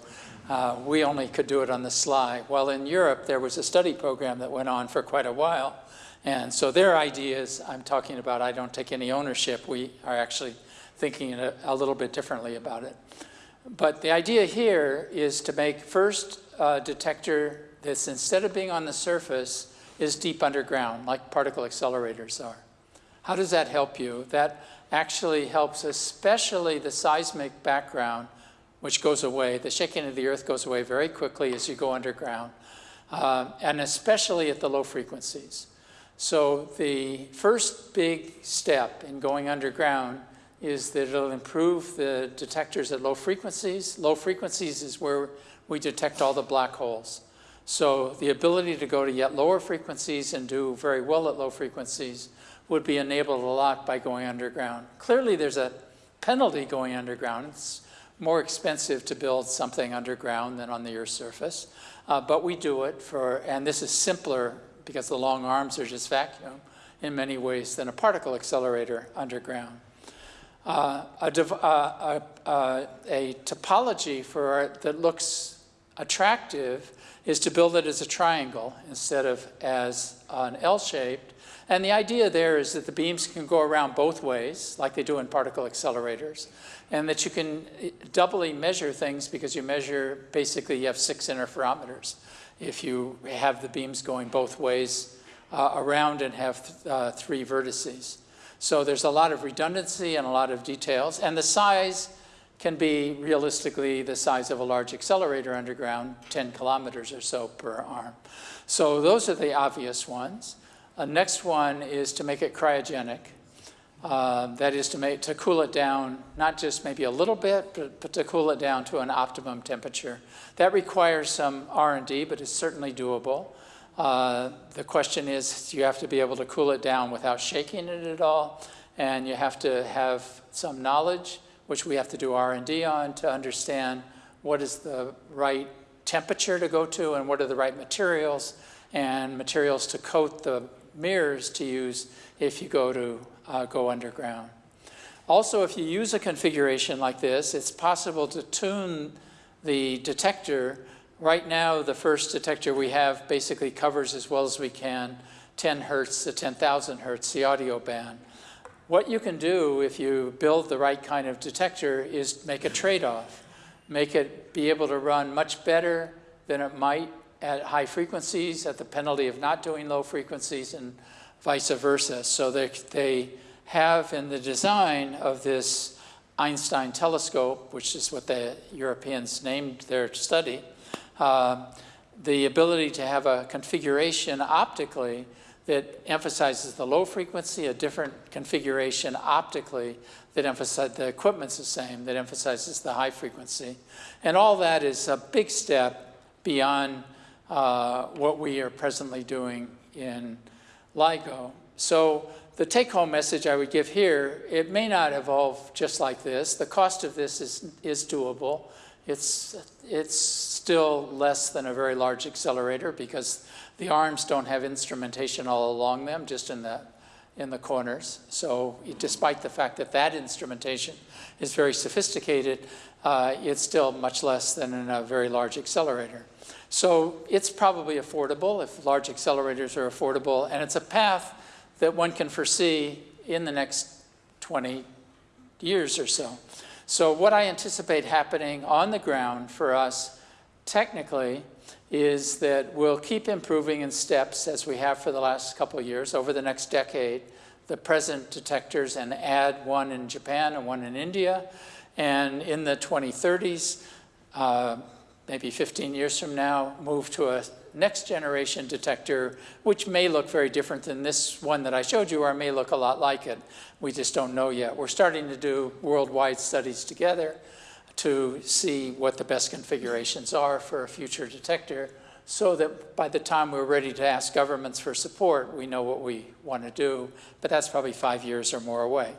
uh, we only could do it on the sly. While in Europe, there was a study program that went on for quite a while. And so their ideas, I'm talking about, I don't take any ownership. We are actually thinking a, a little bit differently about it. But the idea here is to make first a detector that's instead of being on the surface, is deep underground, like particle accelerators are. How does that help you? That actually helps, especially the seismic background, which goes away. The shaking of the earth goes away very quickly as you go underground, uh, and especially at the low frequencies. So the first big step in going underground is that it'll improve the detectors at low frequencies. Low frequencies is where we detect all the black holes. So the ability to go to yet lower frequencies and do very well at low frequencies would be enabled a lot by going underground. Clearly there's a penalty going underground. It's more expensive to build something underground than on the Earth's surface. Uh, but we do it for, and this is simpler because the long arms are just vacuum in many ways than a particle accelerator underground. Uh, a, uh, uh, a, topology for that looks attractive is to build it as a triangle instead of as an L-shaped and the idea there is that the beams can go around both ways, like they do in particle accelerators, and that you can eh, doubly measure things because you measure, basically you have six interferometers. If you have the beams going both ways uh, around and have th uh, three vertices. So there's a lot of redundancy and a lot of details. And the size can be realistically the size of a large accelerator underground, 10 kilometers or so per arm. So those are the obvious ones. The next one is to make it cryogenic. Uh, that is to make to cool it down, not just maybe a little bit, but, but to cool it down to an optimum temperature. That requires some R&D, but it's certainly doable. Uh, the question is, you have to be able to cool it down without shaking it at all, and you have to have some knowledge, which we have to do R&D on to understand what is the right temperature to go to and what are the right materials and materials to coat the mirrors to use if you go to uh, go underground. Also, if you use a configuration like this, it's possible to tune the detector Right now, the first detector we have basically covers as well as we can 10 hertz to 10,000 hertz, the audio band. What you can do if you build the right kind of detector is make a trade-off. Make it be able to run much better than it might at high frequencies at the penalty of not doing low frequencies and vice versa. So they, they have in the design of this Einstein telescope, which is what the Europeans named their study, uh, the ability to have a configuration optically that emphasizes the low frequency, a different configuration optically that emphasizes the equipment's the same, that emphasizes the high frequency. And all that is a big step beyond uh, what we are presently doing in LIGO. So the take-home message I would give here, it may not evolve just like this. The cost of this is, is doable. It's, it's still less than a very large accelerator because the arms don't have instrumentation all along them, just in the, in the corners. So despite the fact that that instrumentation is very sophisticated, uh, it's still much less than in a very large accelerator. So it's probably affordable if large accelerators are affordable, and it's a path that one can foresee in the next 20 years or so. So what I anticipate happening on the ground for us technically is that we'll keep improving in steps as we have for the last couple of years over the next decade, the present detectors and add one in Japan and one in India. And in the 2030s, uh, maybe 15 years from now, move to a next generation detector, which may look very different than this one that I showed you, or may look a lot like it. We just don't know yet. We're starting to do worldwide studies together to see what the best configurations are for a future detector so that by the time we're ready to ask governments for support, we know what we want to do, but that's probably five years or more away.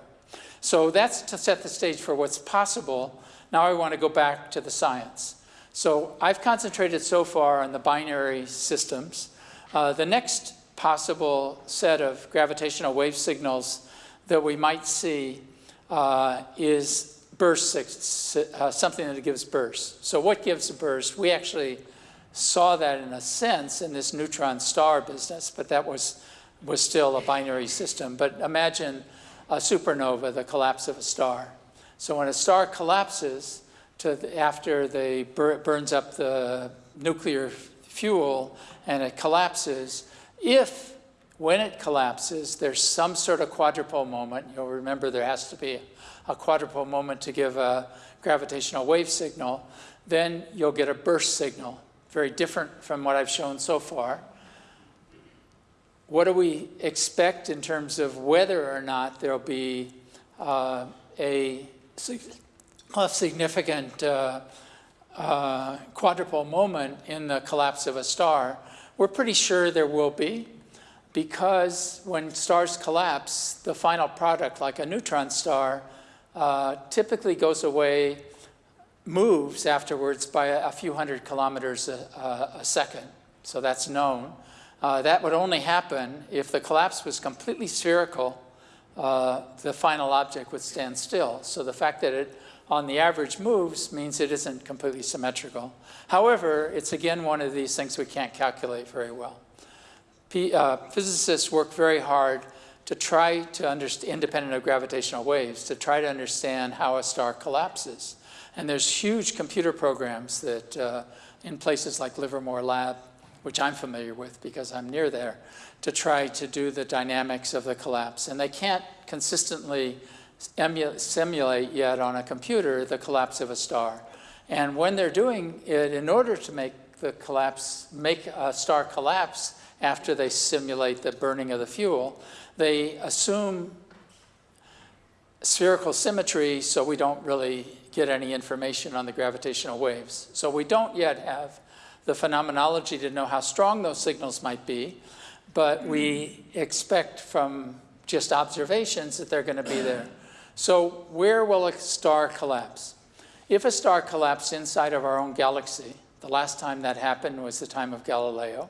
So that's to set the stage for what's possible. Now I want to go back to the science. So I've concentrated so far on the binary systems. Uh, the next possible set of gravitational wave signals that we might see uh, is burst, uh, something that gives bursts. So what gives a burst? We actually saw that in a sense in this neutron star business, but that was, was still a binary system. But imagine a supernova, the collapse of a star. So when a star collapses, to the, after they bur burns up the nuclear fuel and it collapses, if when it collapses, there's some sort of quadrupole moment, you'll remember there has to be a quadrupole moment to give a gravitational wave signal, then you'll get a burst signal, very different from what I've shown so far. What do we expect in terms of whether or not there'll be uh, a a significant uh, uh, quadrupole moment in the collapse of a star, we're pretty sure there will be because when stars collapse, the final product, like a neutron star, uh, typically goes away, moves afterwards by a, a few hundred kilometers a, a, second. So that's known. Uh, that would only happen if the collapse was completely spherical, uh, the final object would stand still. So the fact that it on the average moves means it isn't completely symmetrical. However, it's again one of these things we can't calculate very well. Uh, physicists work very hard to try to understand, independent of gravitational waves, to try to understand how a star collapses. And there's huge computer programs that uh, in places like Livermore Lab which I'm familiar with because I'm near there, to try to do the dynamics of the collapse. And they can't consistently simulate yet on a computer the collapse of a star. And when they're doing it, in order to make the collapse, make a star collapse after they simulate the burning of the fuel, they assume spherical symmetry so we don't really get any information on the gravitational waves. So we don't yet have the phenomenology to know how strong those signals might be, but we expect from just observations that they're going to be there. So where will a star collapse? If a star collapsed inside of our own galaxy, the last time that happened was the time of Galileo,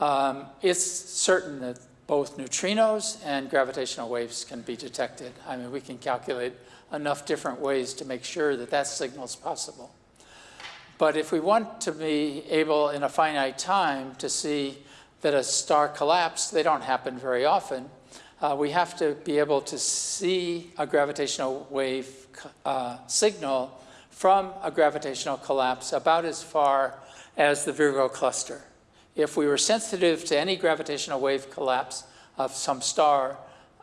um, it's certain that both neutrinos and gravitational waves can be detected. I mean, we can calculate enough different ways to make sure that that signal is possible. But if we want to be able in a finite time to see that a star collapse, they don't happen very often, uh, we have to be able to see a gravitational wave uh, signal from a gravitational collapse about as far as the Virgo cluster. If we were sensitive to any gravitational wave collapse of some star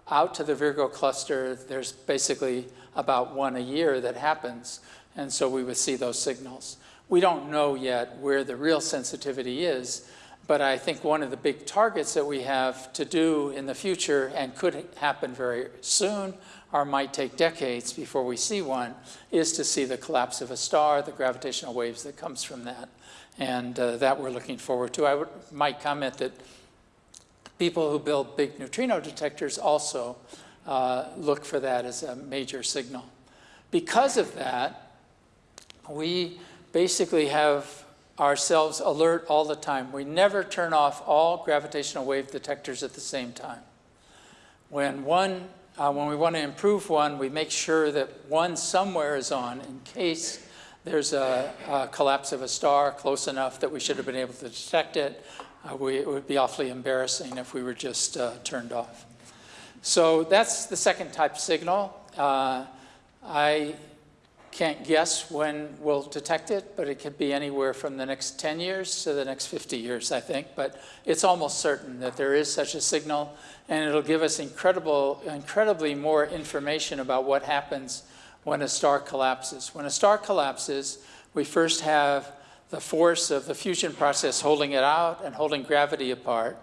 out to the Virgo cluster, there's basically about one a year that happens, and so we would see those signals. We don't know yet where the real sensitivity is, but I think one of the big targets that we have to do in the future and could happen very soon or might take decades before we see one is to see the collapse of a star, the gravitational waves that comes from that and uh, that we're looking forward to. I would, might comment that people who build big neutrino detectors also uh, look for that as a major signal. Because of that, we basically have ourselves alert all the time. We never turn off all gravitational wave detectors at the same time. When one, uh, when we want to improve one, we make sure that one somewhere is on in case there's a, a, collapse of a star close enough that we should have been able to detect it. Uh, we, it would be awfully embarrassing if we were just uh, turned off. So that's the second type of signal. Uh, I can't guess when we'll detect it, but it could be anywhere from the next 10 years to the next 50 years, I think. But it's almost certain that there is such a signal, and it'll give us incredible, incredibly more information about what happens when a star collapses. When a star collapses, we first have the force of the fusion process holding it out and holding gravity apart.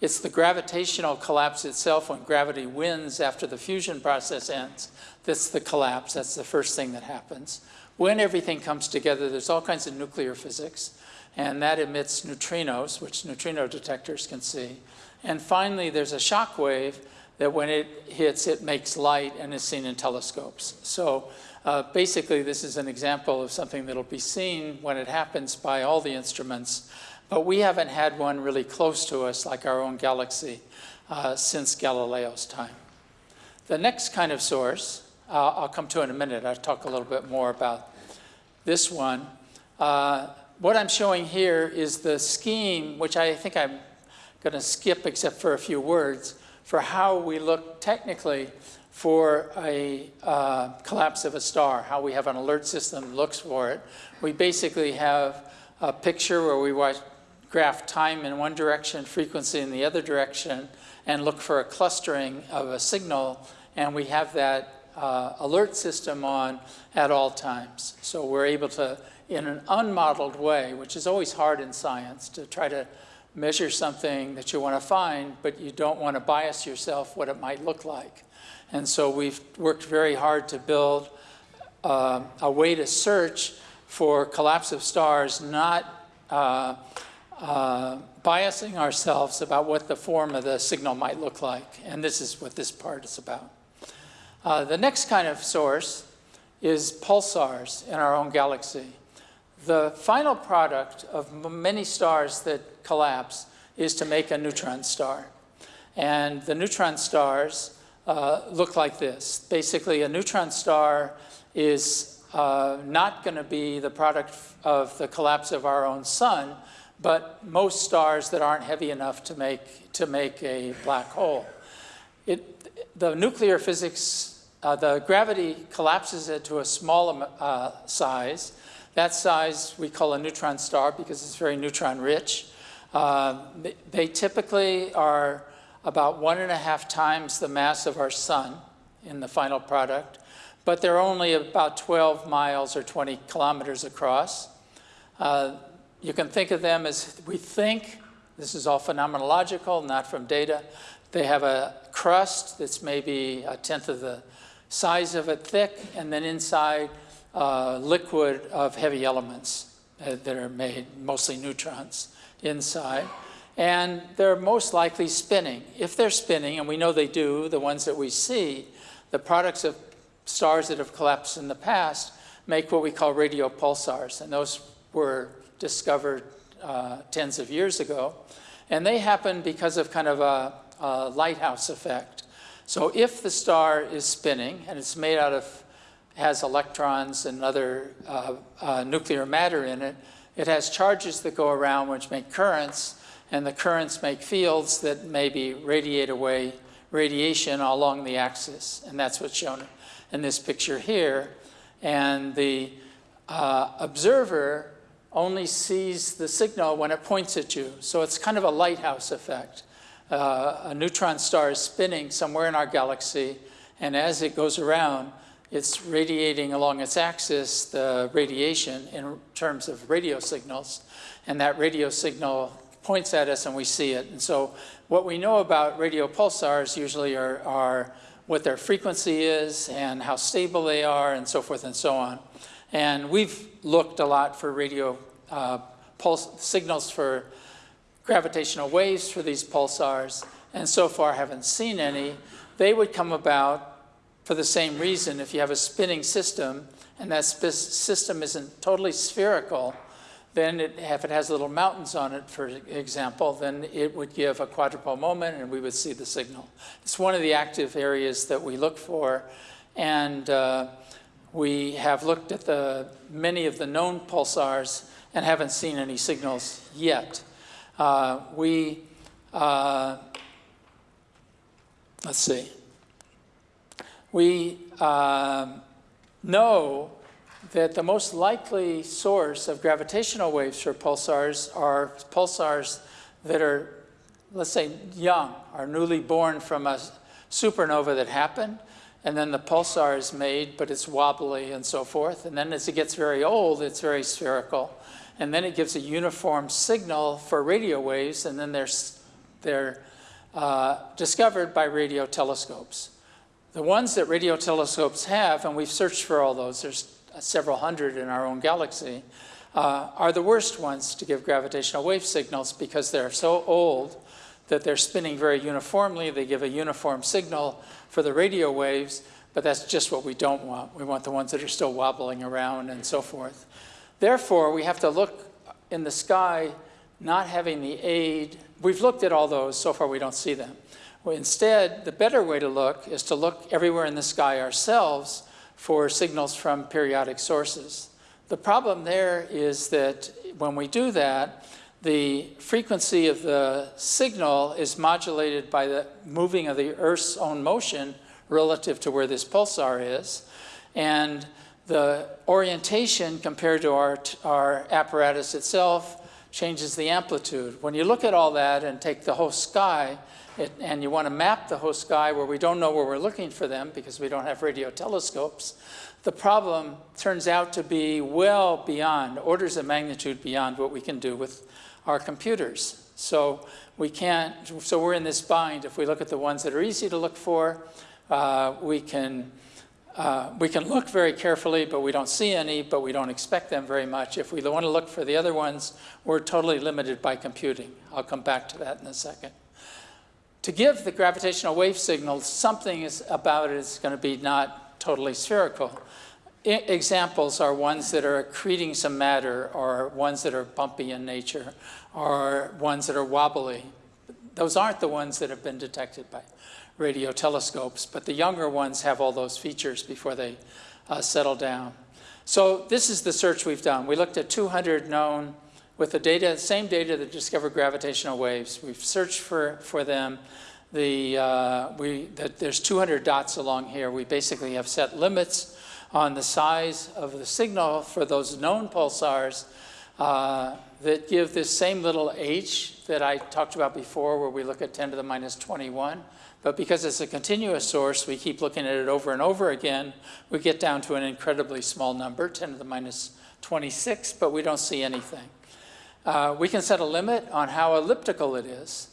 It's the gravitational collapse itself when gravity wins after the fusion process ends. That's the collapse. That's the first thing that happens. When everything comes together, there's all kinds of nuclear physics, and that emits neutrinos, which neutrino detectors can see. And finally, there's a shock wave that when it hits, it makes light and is seen in telescopes. So uh, basically, this is an example of something that'll be seen when it happens by all the instruments, but we haven't had one really close to us like our own galaxy uh, since Galileo's time. The next kind of source, uh, I'll come to in a minute. I'll talk a little bit more about this one. Uh, what I'm showing here is the scheme, which I think I'm going to skip except for a few words, for how we look technically for a uh, collapse of a star, how we have an alert system looks for it. We basically have a picture where we watch, graph time in one direction, frequency in the other direction, and look for a clustering of a signal, and we have that uh, alert system on at all times. So we're able to, in an unmodeled way, which is always hard in science, to try to measure something that you want to find, but you don't want to bias yourself what it might look like. And so we've worked very hard to build uh, a way to search for collapse of stars, not uh, uh, biasing ourselves about what the form of the signal might look like. And this is what this part is about. Uh, the next kind of source is pulsars in our own galaxy. The final product of many stars that collapse is to make a neutron star. And the neutron stars uh, look like this. Basically, a neutron star is uh, not going to be the product of the collapse of our own sun, but most stars that aren't heavy enough to make, to make a black hole. It, the nuclear physics, uh, the gravity collapses it to a small uh, size, that size we call a neutron star because it's very neutron rich. They- They typically are about one and a half times the mass of our sun in the final product, but they're only about 12 miles or 20 kilometers across. Uh, You can think of them as, we think, this is all phenomenological, not from data, they have a crust that's maybe a tenth of the size of it thick, and then inside uh, liquid of heavy elements uh, that are made, mostly neutrons inside. And they're most likely spinning. If they're spinning, and we know they do, the ones that we see, the products of stars that have collapsed in the past make what we call radio pulsars. And those were discovered uh, tens of years ago. And they happen because of kind of a, a lighthouse effect. So if the star is spinning and it's made out of, has electrons and other uh, uh, nuclear matter in it, it has charges that go around which make currents, and the currents make fields that maybe radiate away radiation along the axis. And that's what's shown in this picture here. And the uh, observer only sees the signal when it points at you. So it's kind of a lighthouse effect. Uh, a neutron star is spinning somewhere in our galaxy, and as it goes around, it's radiating along its axis the radiation in terms of radio signals, and that radio signal points at us and we see it. And so what we know about radio pulsars usually are, are what their frequency is and how stable they are and so forth and so on. And we've looked a lot for radio uh, pulse signals for gravitational waves for these pulsars, and so far haven't seen any. They would come about for the same reason if you have a spinning system and that system isn't totally spherical, then it, if it has little mountains on it, for example, then it would give a quadrupole moment and we would see the signal. It's one of the active areas that we look for. And uh, we have looked at the, many of the known pulsars and haven't seen any signals yet. Uh, we, uh, let's see, we um, know that the most likely source of gravitational waves for pulsars are pulsars that are, let's say, young, are newly born from a supernova that happened, and then the pulsar is made, but it's wobbly and so forth. And then as it gets very old, it's very spherical. And then it gives a uniform signal for radio waves, and then they're, they're uh, discovered by radio telescopes. The ones that radio telescopes have, and we've searched for all those, there's several hundred in our own galaxy, uh, are the worst ones to give gravitational wave signals because they're so old that they're spinning very uniformly. They give a uniform signal for the radio waves, but that's just what we don't want. We want the ones that are still wobbling around and so forth. Therefore, we have to look in the sky not having the aid. We've looked at all those. So far, we don't see them. Instead, the better way to look is to look everywhere in the sky ourselves for signals from periodic sources. The problem there is that when we do that, the frequency of the signal is modulated by the moving of the Earth's own motion relative to where this pulsar is. And the orientation compared to our, our apparatus itself changes the amplitude. When you look at all that and take the whole sky, it, and you want to map the whole sky where we don't know where we're looking for them because we don't have radio telescopes, the problem turns out to be well beyond, orders of magnitude beyond what we can do with our computers. So we can't, so we're in this bind. If we look at the ones that are easy to look for, uh, we can uh, we can look very carefully, but we don't see any, but we don't expect them very much. If we want to look for the other ones, we're totally limited by computing. I'll come back to that in a second. To give the gravitational wave signal, something is about it is going to be not totally spherical. I examples are ones that are accreting some matter, or ones that are bumpy in nature, or ones that are wobbly. Those aren't the ones that have been detected by radio telescopes, but the younger ones have all those features before they uh, settle down. So this is the search we've done. We looked at 200 known with the data, same data that discovered gravitational waves. We've searched for, for them. The, uh, we, the, there's 200 dots along here. We basically have set limits on the size of the signal for those known pulsars uh, that give this same little h that I talked about before where we look at 10 to the minus 21. But because it's a continuous source, we keep looking at it over and over again, we get down to an incredibly small number, 10 to the minus 26, but we don't see anything. Uh, we can set a limit on how elliptical it is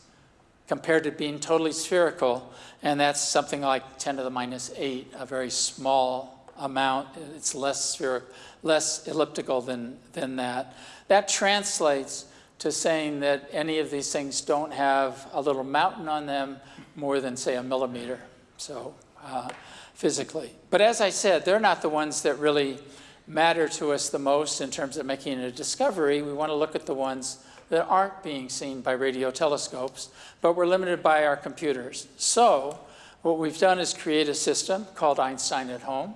compared to being totally spherical, and that's something like 10 to the minus 8, a very small amount. It's less, spherical, less elliptical than, than that. That translates to saying that any of these things don't have a little mountain on them more than, say, a millimeter, so uh, physically. But as I said, they're not the ones that really matter to us the most in terms of making a discovery. We want to look at the ones that aren't being seen by radio telescopes, but we're limited by our computers. So what we've done is create a system called Einstein at Home.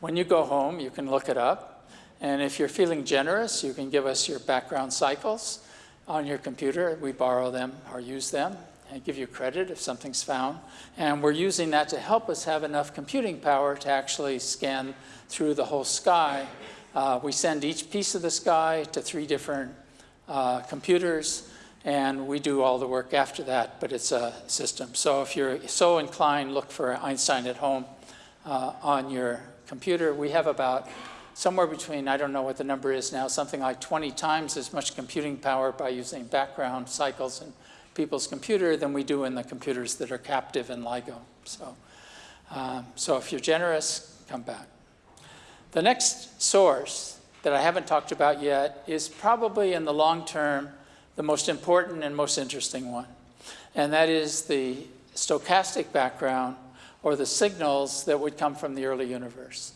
When you go home, you can look it up. And if you're feeling generous, you can give us your background cycles on your computer. We borrow them or use them and give you credit if something's found. And we're using that to help us have enough computing power to actually scan through the whole sky. Uh, we send each piece of the sky to three different uh, computers, and we do all the work after that, but it's a system. So if you're so inclined, look for Einstein at home uh, on your computer. We have about somewhere between, I don't know what the number is now, something like 20 times as much computing power by using background cycles in people's computer than we do in the computers that are captive in LIGO. So, um, so if you're generous, come back. The next source that I haven't talked about yet is probably in the long term the most important and most interesting one. And that is the stochastic background or the signals that would come from the early universe.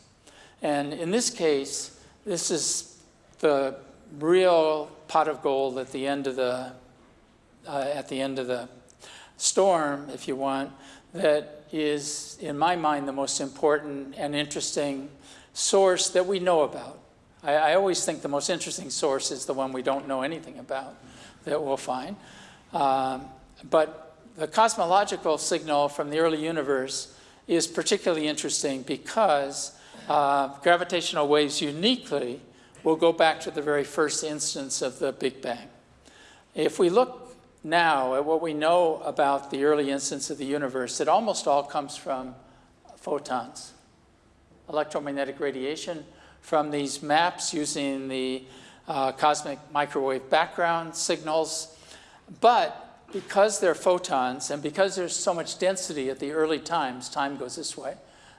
And in this case, this is the real pot of gold at the end of the, uh, at the end of the storm, if you want, that is, in my mind, the most important and interesting source that we know about. I, I, always think the most interesting source is the one we don't know anything about that we'll find. Um, but the cosmological signal from the early universe is particularly interesting because uh, gravitational waves uniquely will go back to the very first instance of the Big Bang. If we look now at what we know about the early instance of the universe, it almost all comes from photons electromagnetic radiation from these maps using the uh, cosmic microwave background signals. But because they're photons and because there's so much density at the early times, time goes this way,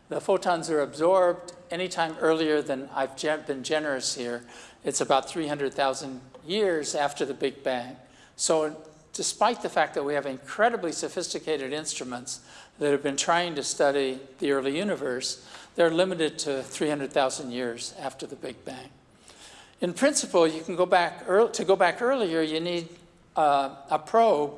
the photons are absorbed anytime earlier than I've been generous here. It's about 300,000 years after the Big Bang. So despite the fact that we have incredibly sophisticated instruments that have been trying to study the early universe, they're limited to 300,000 years after the Big Bang. In principle, you can go back, to go back earlier, you need uh, a probe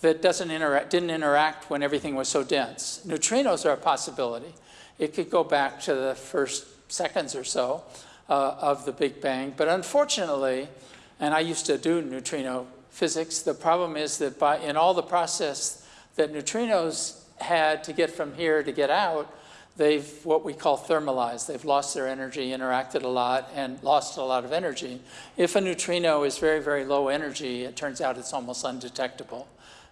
that doesn't interact, didn't interact when everything was so dense. Neutrinos are a possibility. It could go back to the first seconds or so uh, of the Big Bang, but unfortunately, and I used to do neutrino physics, the problem is that by, in all the process that neutrinos had to get from here to get out, they've what we call thermalized. They've lost their energy, interacted a lot, and lost a lot of energy. If a neutrino is very, very low energy, it turns out it's almost undetectable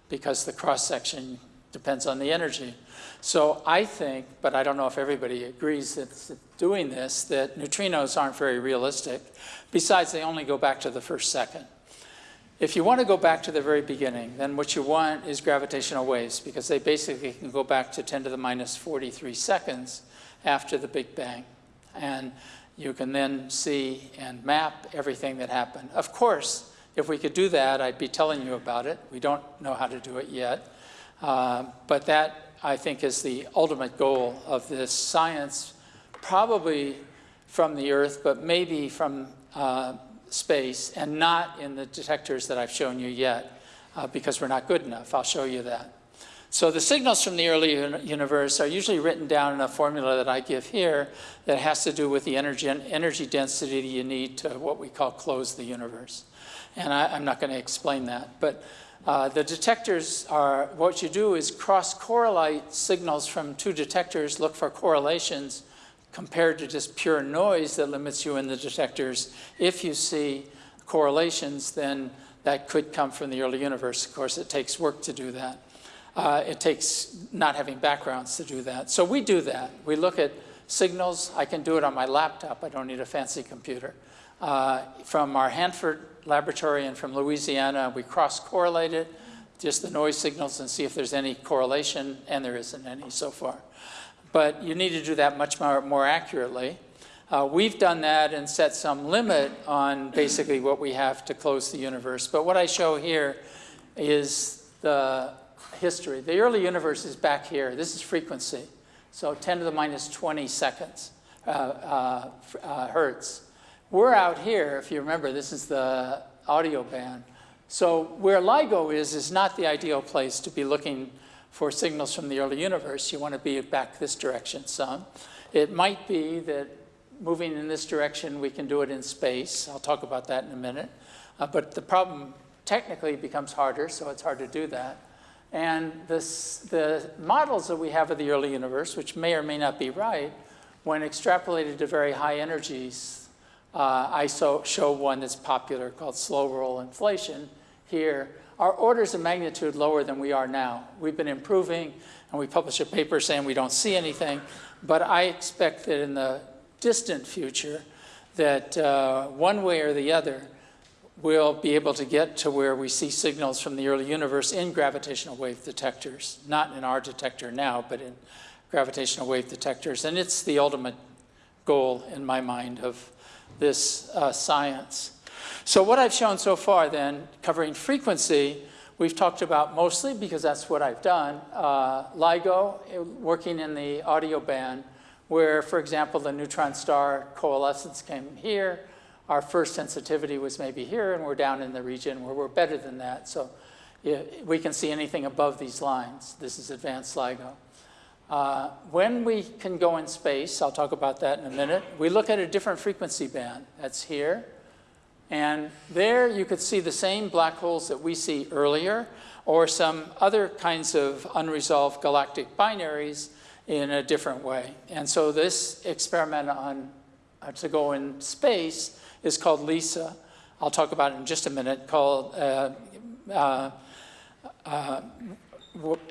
because the cross-section depends on the energy. So I think, but I don't know if everybody agrees that doing this, that neutrinos aren't very realistic. Besides, they only go back to the first second. If you want to go back to the very beginning, then what you want is gravitational waves because they basically can go back to 10 to the minus 43 seconds after the Big Bang. And you can then see and map everything that happened. Of course, if we could do that, I'd be telling you about it. We don't know how to do it yet. Uh, but that, I think, is the ultimate goal of this science, probably from the Earth, but maybe from uh, space and not in the detectors that I've shown you yet uh, because we're not good enough. I'll show you that. So the signals from the early universe are usually written down in a formula that I give here that has to do with the energy, energy density you need to what we call close the universe. And I, am not going to explain that. But uh, the detectors are, what you do is cross-correlate signals from two detectors, look for correlations, compared to just pure noise that limits you in the detectors if you see correlations, then that could come from the early universe. Of course, it takes work to do that. Uh, it takes not having backgrounds to do that. So we do that. We look at signals. I can do it on my laptop. I don't need a fancy computer. Uh, from our Hanford laboratory and from Louisiana, we cross-correlate it, just the noise signals and see if there's any correlation, and there isn't any so far. But you need to do that much more, more accurately. Uh, we've done that and set some limit on basically what we have to close the universe. But what I show here is the history. The early universe is back here. This is frequency. So 10 to the minus 20 seconds, uh, uh, uh, hertz. We're out here, if you remember, this is the audio band. So where LIGO is, is not the ideal place to be looking for signals from the early universe. You want to be back this direction some. It might be that moving in this direction, we can do it in space. I'll talk about that in a minute. Uh, but the problem technically becomes harder, so it's hard to do that. And this, the models that we have of the early universe, which may or may not be right, when extrapolated to very high energies, uh, I so, show one that's popular called slow roll inflation here, are orders of magnitude lower than we are now. We've been improving, and we publish a paper saying we don't see anything, but I expect that in the distant future, that uh, one way or the other, we'll be able to get to where we see signals from the early universe in gravitational wave detectors, not in our detector now, but in gravitational wave detectors. And it's the ultimate goal, in my mind, of this uh, science. So what I've shown so far then, covering frequency, we've talked about mostly, because that's what I've done, uh, LIGO, working in the audio band, where, for example, the neutron star coalescence came here, our first sensitivity was maybe here, and we're down in the region where we're better than that. So we can see anything above these lines. This is advanced LIGO. Uh, when we can go in space, I'll talk about that in a minute, we look at a different frequency band. That's here. And there you could see the same black holes that we see earlier, or some other kinds of unresolved galactic binaries in a different way. And so this experiment on uh, to go in space is called LISA. I'll talk about it in just a minute, called, uh, uh, uh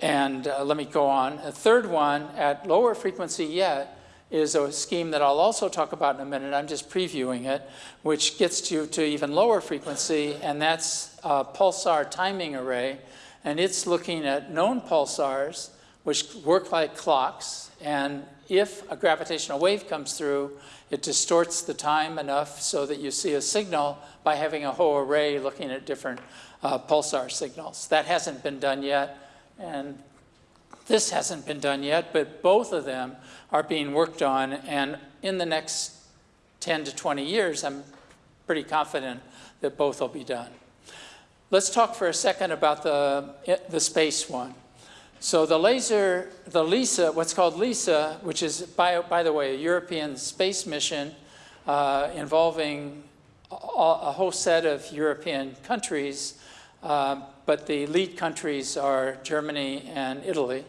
and uh, let me go on. A third one at lower frequency yet is a scheme that I'll also talk about in a minute. I'm just previewing it, which gets you to even lower frequency, and that's a pulsar timing array. And it's looking at known pulsars, which work like clocks. And if a gravitational wave comes through, it distorts the time enough so that you see a signal by having a whole array looking at different uh, pulsar signals. That hasn't been done yet, and this hasn't been done yet, but both of them are being worked on, and in the next 10 to 20 years, I'm pretty confident that both will be done. Let's talk for a second about the, the space one. So the laser, the LISA, what's called LISA, which is, by, by the way, a European space mission uh, involving a, a, whole set of European countries, uh, but the lead countries are Germany and Italy.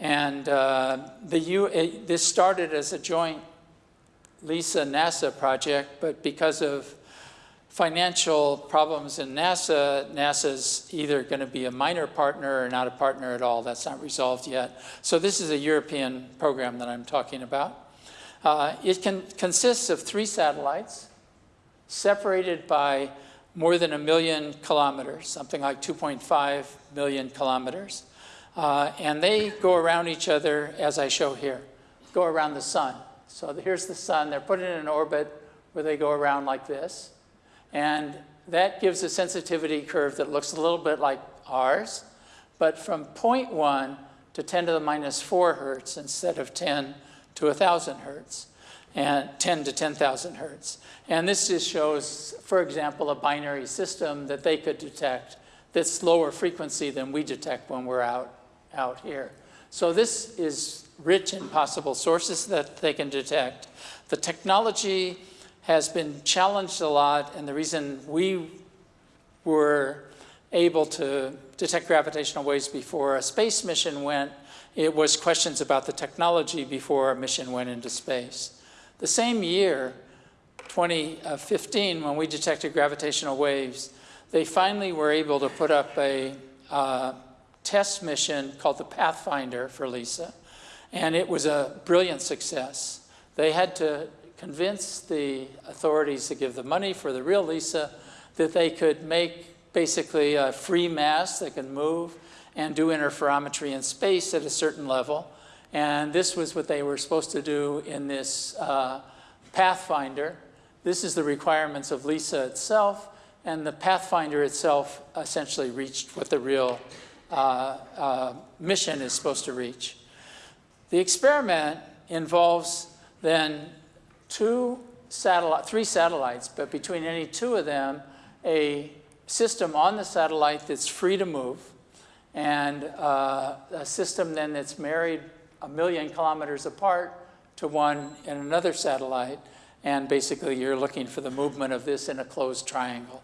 And uh, the U, it, this started as a joint LISA-NASA project, but because of financial problems in NASA, NASA's either going to be a minor partner or not a partner at all. That's not resolved yet. So this is a European program that I'm talking about. Uh, it can, consists of three satellites separated by more than a million kilometers, something like 2.5 million kilometers. Uh, and they go around each other, as I show here, go around the sun. So here's the sun. They're put in an orbit where they go around like this. And that gives a sensitivity curve that looks a little bit like ours, but from 0.1 to 10 to the minus 4 hertz instead of 10 to 1,000 hertz, and 10 to 10,000 hertz. And this just shows, for example, a binary system that they could detect that's lower frequency than we detect when we're out, out here. So this is rich in possible sources that they can detect. The technology has been challenged a lot, and the reason we were able to detect gravitational waves before a space mission went, it was questions about the technology before a mission went into space. The same year, 2015, when we detected gravitational waves, they finally were able to put up a uh, test mission called the Pathfinder for LISA, and it was a brilliant success. They had to convince the authorities to give the money for the real LISA that they could make basically a free mass that can move and do interferometry in space at a certain level. And this was what they were supposed to do in this uh, Pathfinder. This is the requirements of LISA itself, and the Pathfinder itself essentially reached what the real mission is supposed to reach. The experiment involves then two satellite, three satellites, but between any two of them, a system on the satellite that's free to move, and uh, a system then that's married a million kilometers apart to one in another satellite. And basically, you're looking for the movement of this in a closed triangle.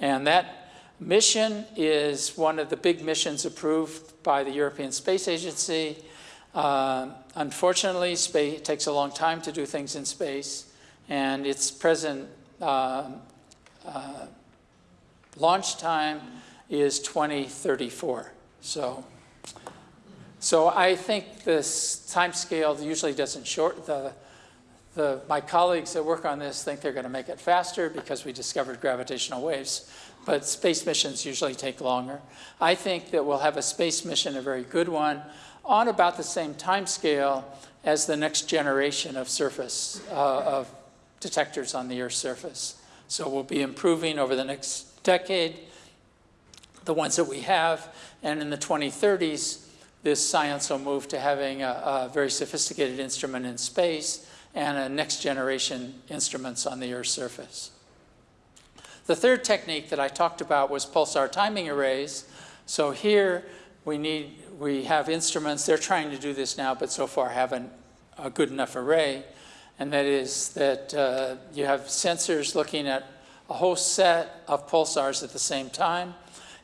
And that mission is one of the big missions approved by the European Space Agency. Uh, unfortunately, space, takes a long time to do things in space, and its present uh, uh, launch time is 2034. So, so I think this time scale usually doesn't short the, the, my colleagues that work on this think they're going to make it faster because we discovered gravitational waves, but space missions usually take longer. I think that we'll have a space mission, a very good one, on about the same time scale as the next generation of surface, uh, of detectors on the Earth's surface. So we'll be improving over the next decade the ones that we have, and in the 2030s, this science will move to having a, a very sophisticated instrument in space and a next generation instruments on the Earth's surface. The third technique that I talked about was pulsar timing arrays. So here we need, we have instruments, they're trying to do this now, but so far haven't a good enough array. And that is that uh, you have sensors looking at a whole set of pulsars at the same time.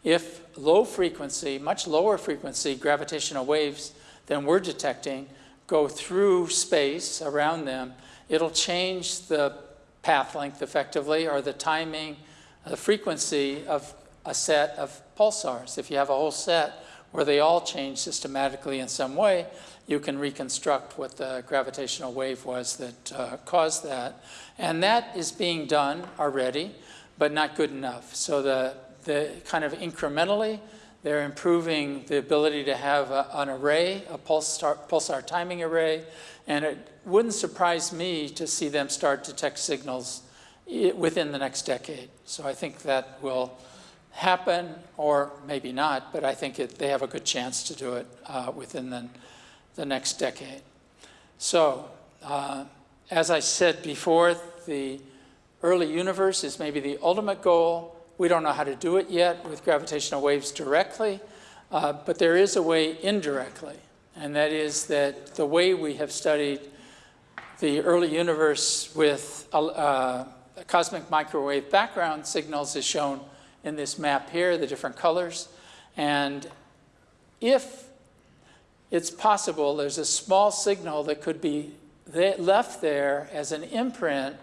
If low frequency, much lower frequency gravitational waves than we're detecting go through space around them, it'll change the path length effectively or the timing, the frequency of a set of pulsars. If you have a whole set where they all change systematically in some way, you can reconstruct what the gravitational wave was that uh, caused that. And that is being done already, but not good enough. So the the kind of incrementally, they're improving the ability to have a, an array, a pulsar, pulsar timing array, and it wouldn't surprise me to see them start to detect signals within the next decade. So I think that will happen, or maybe not, but I think it, they have a good chance to do it uh, within the, the next decade. So, uh, as I said before, the early universe is maybe the ultimate goal. We don't know how to do it yet with gravitational waves directly, uh, but there is a way indirectly, and that is that the way we have studied the early universe with uh, cosmic microwave background signals is shown in this map here, the different colors. And if it's possible, there's a small signal that could be left there as an imprint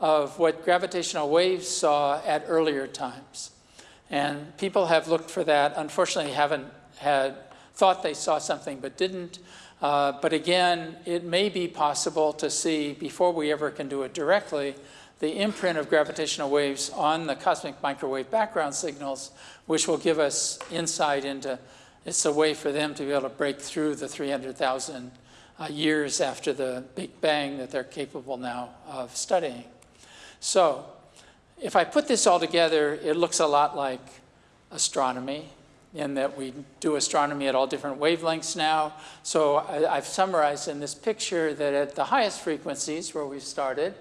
of what gravitational waves saw at earlier times. And people have looked for that, unfortunately haven't had thought they saw something but didn't. Uh, but again, it may be possible to see, before we ever can do it directly, the imprint of gravitational waves on the cosmic microwave background signals, which will give us insight into, it's a way for them to be able to break through the 300,000 uh, years after the Big Bang that they're capable now of studying. So if I put this all together, it looks a lot like astronomy in that we do astronomy at all different wavelengths now. So I, have summarized in this picture that at the highest frequencies where we started,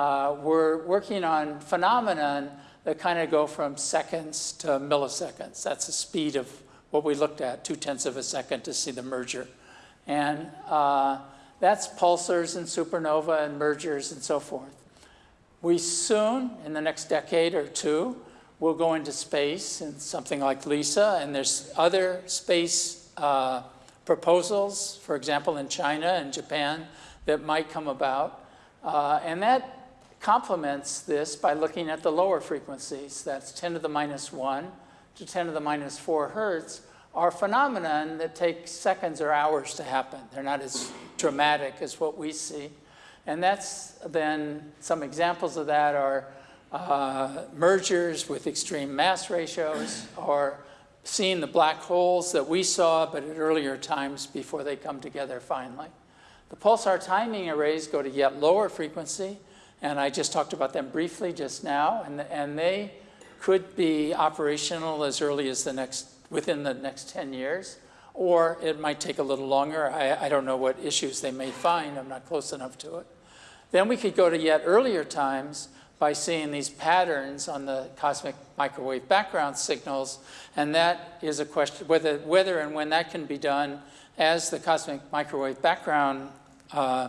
uh, we're working on phenomenon that kind of go from seconds to milliseconds. That's the speed of what we looked at, two tenths of a second to see the merger. And uh, that's pulsars and supernova and mergers and so forth. We soon, in the next decade or two, will go into space in something like LISA, and there's other space uh, proposals, for example, in China and Japan, that might come about. Uh, and that complements this by looking at the lower frequencies. That's 10 to the minus 1 to 10 to the minus 4 hertz are phenomenon that take seconds or hours to happen. They're not as dramatic as what we see. And that's then, some examples of that are uh, mergers with extreme mass ratios or seeing the black holes that we saw, but at earlier times before they come together finally. The pulsar timing arrays go to yet lower frequency, and I just talked about them briefly just now, and, and they could be operational as early as the next, within the next 10 years, or it might take a little longer. I, I don't know what issues they may find. I'm not close enough to it. Then we could go to yet earlier times by seeing these patterns on the cosmic microwave background signals, and that is a question, whether, whether and when that can be done as the cosmic microwave background uh,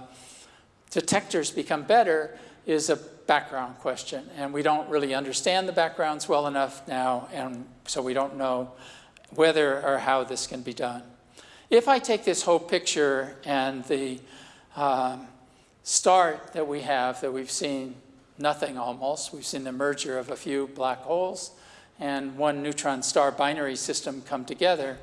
detectors become better is a background question. And we don't really understand the backgrounds well enough now, and so we don't know whether or how this can be done. If I take this whole picture and the um, start that we have, that we've seen nothing almost, we've seen the merger of a few black holes and one neutron star binary system come together,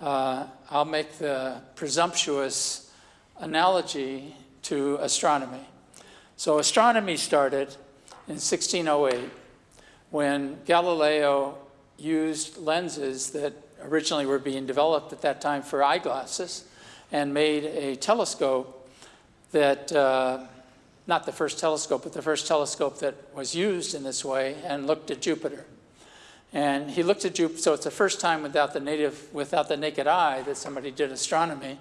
uh, I'll make the presumptuous analogy to astronomy. So astronomy started in 1608 when Galileo used lenses that originally were being developed at that time for eyeglasses and made a telescope that, uh, not the first telescope, but the first telescope that was used in this way and looked at Jupiter. And he looked at Jupiter, so it's the first time without the native, without the naked eye that somebody did astronomy.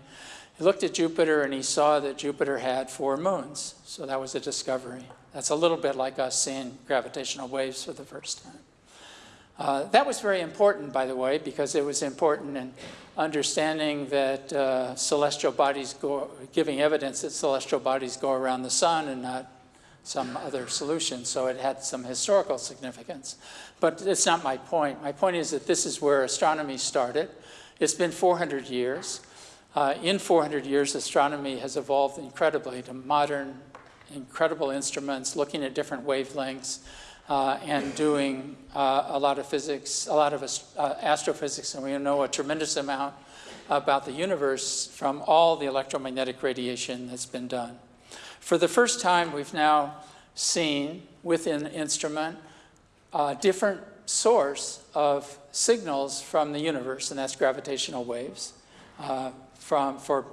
He looked at Jupiter and he saw that Jupiter had four moons. So that was a discovery. That's a little bit like us seeing gravitational waves for the first time. Uh, that was very important, by the way, because it was important in understanding that uh, celestial bodies go, giving evidence that celestial bodies go around the sun and not some other solution. So it had some historical significance. But it's not my point. My point is that this is where astronomy started. It's been 400 years. Uh, in 400 years, astronomy has evolved incredibly to modern, incredible instruments looking at different wavelengths uh, and doing uh, a lot of physics, a lot of uh, astrophysics, and we know a tremendous amount about the universe from all the electromagnetic radiation that's been done. For the first time, we've now seen within the instrument a different source of signals from the universe, and that's gravitational waves uh, from, for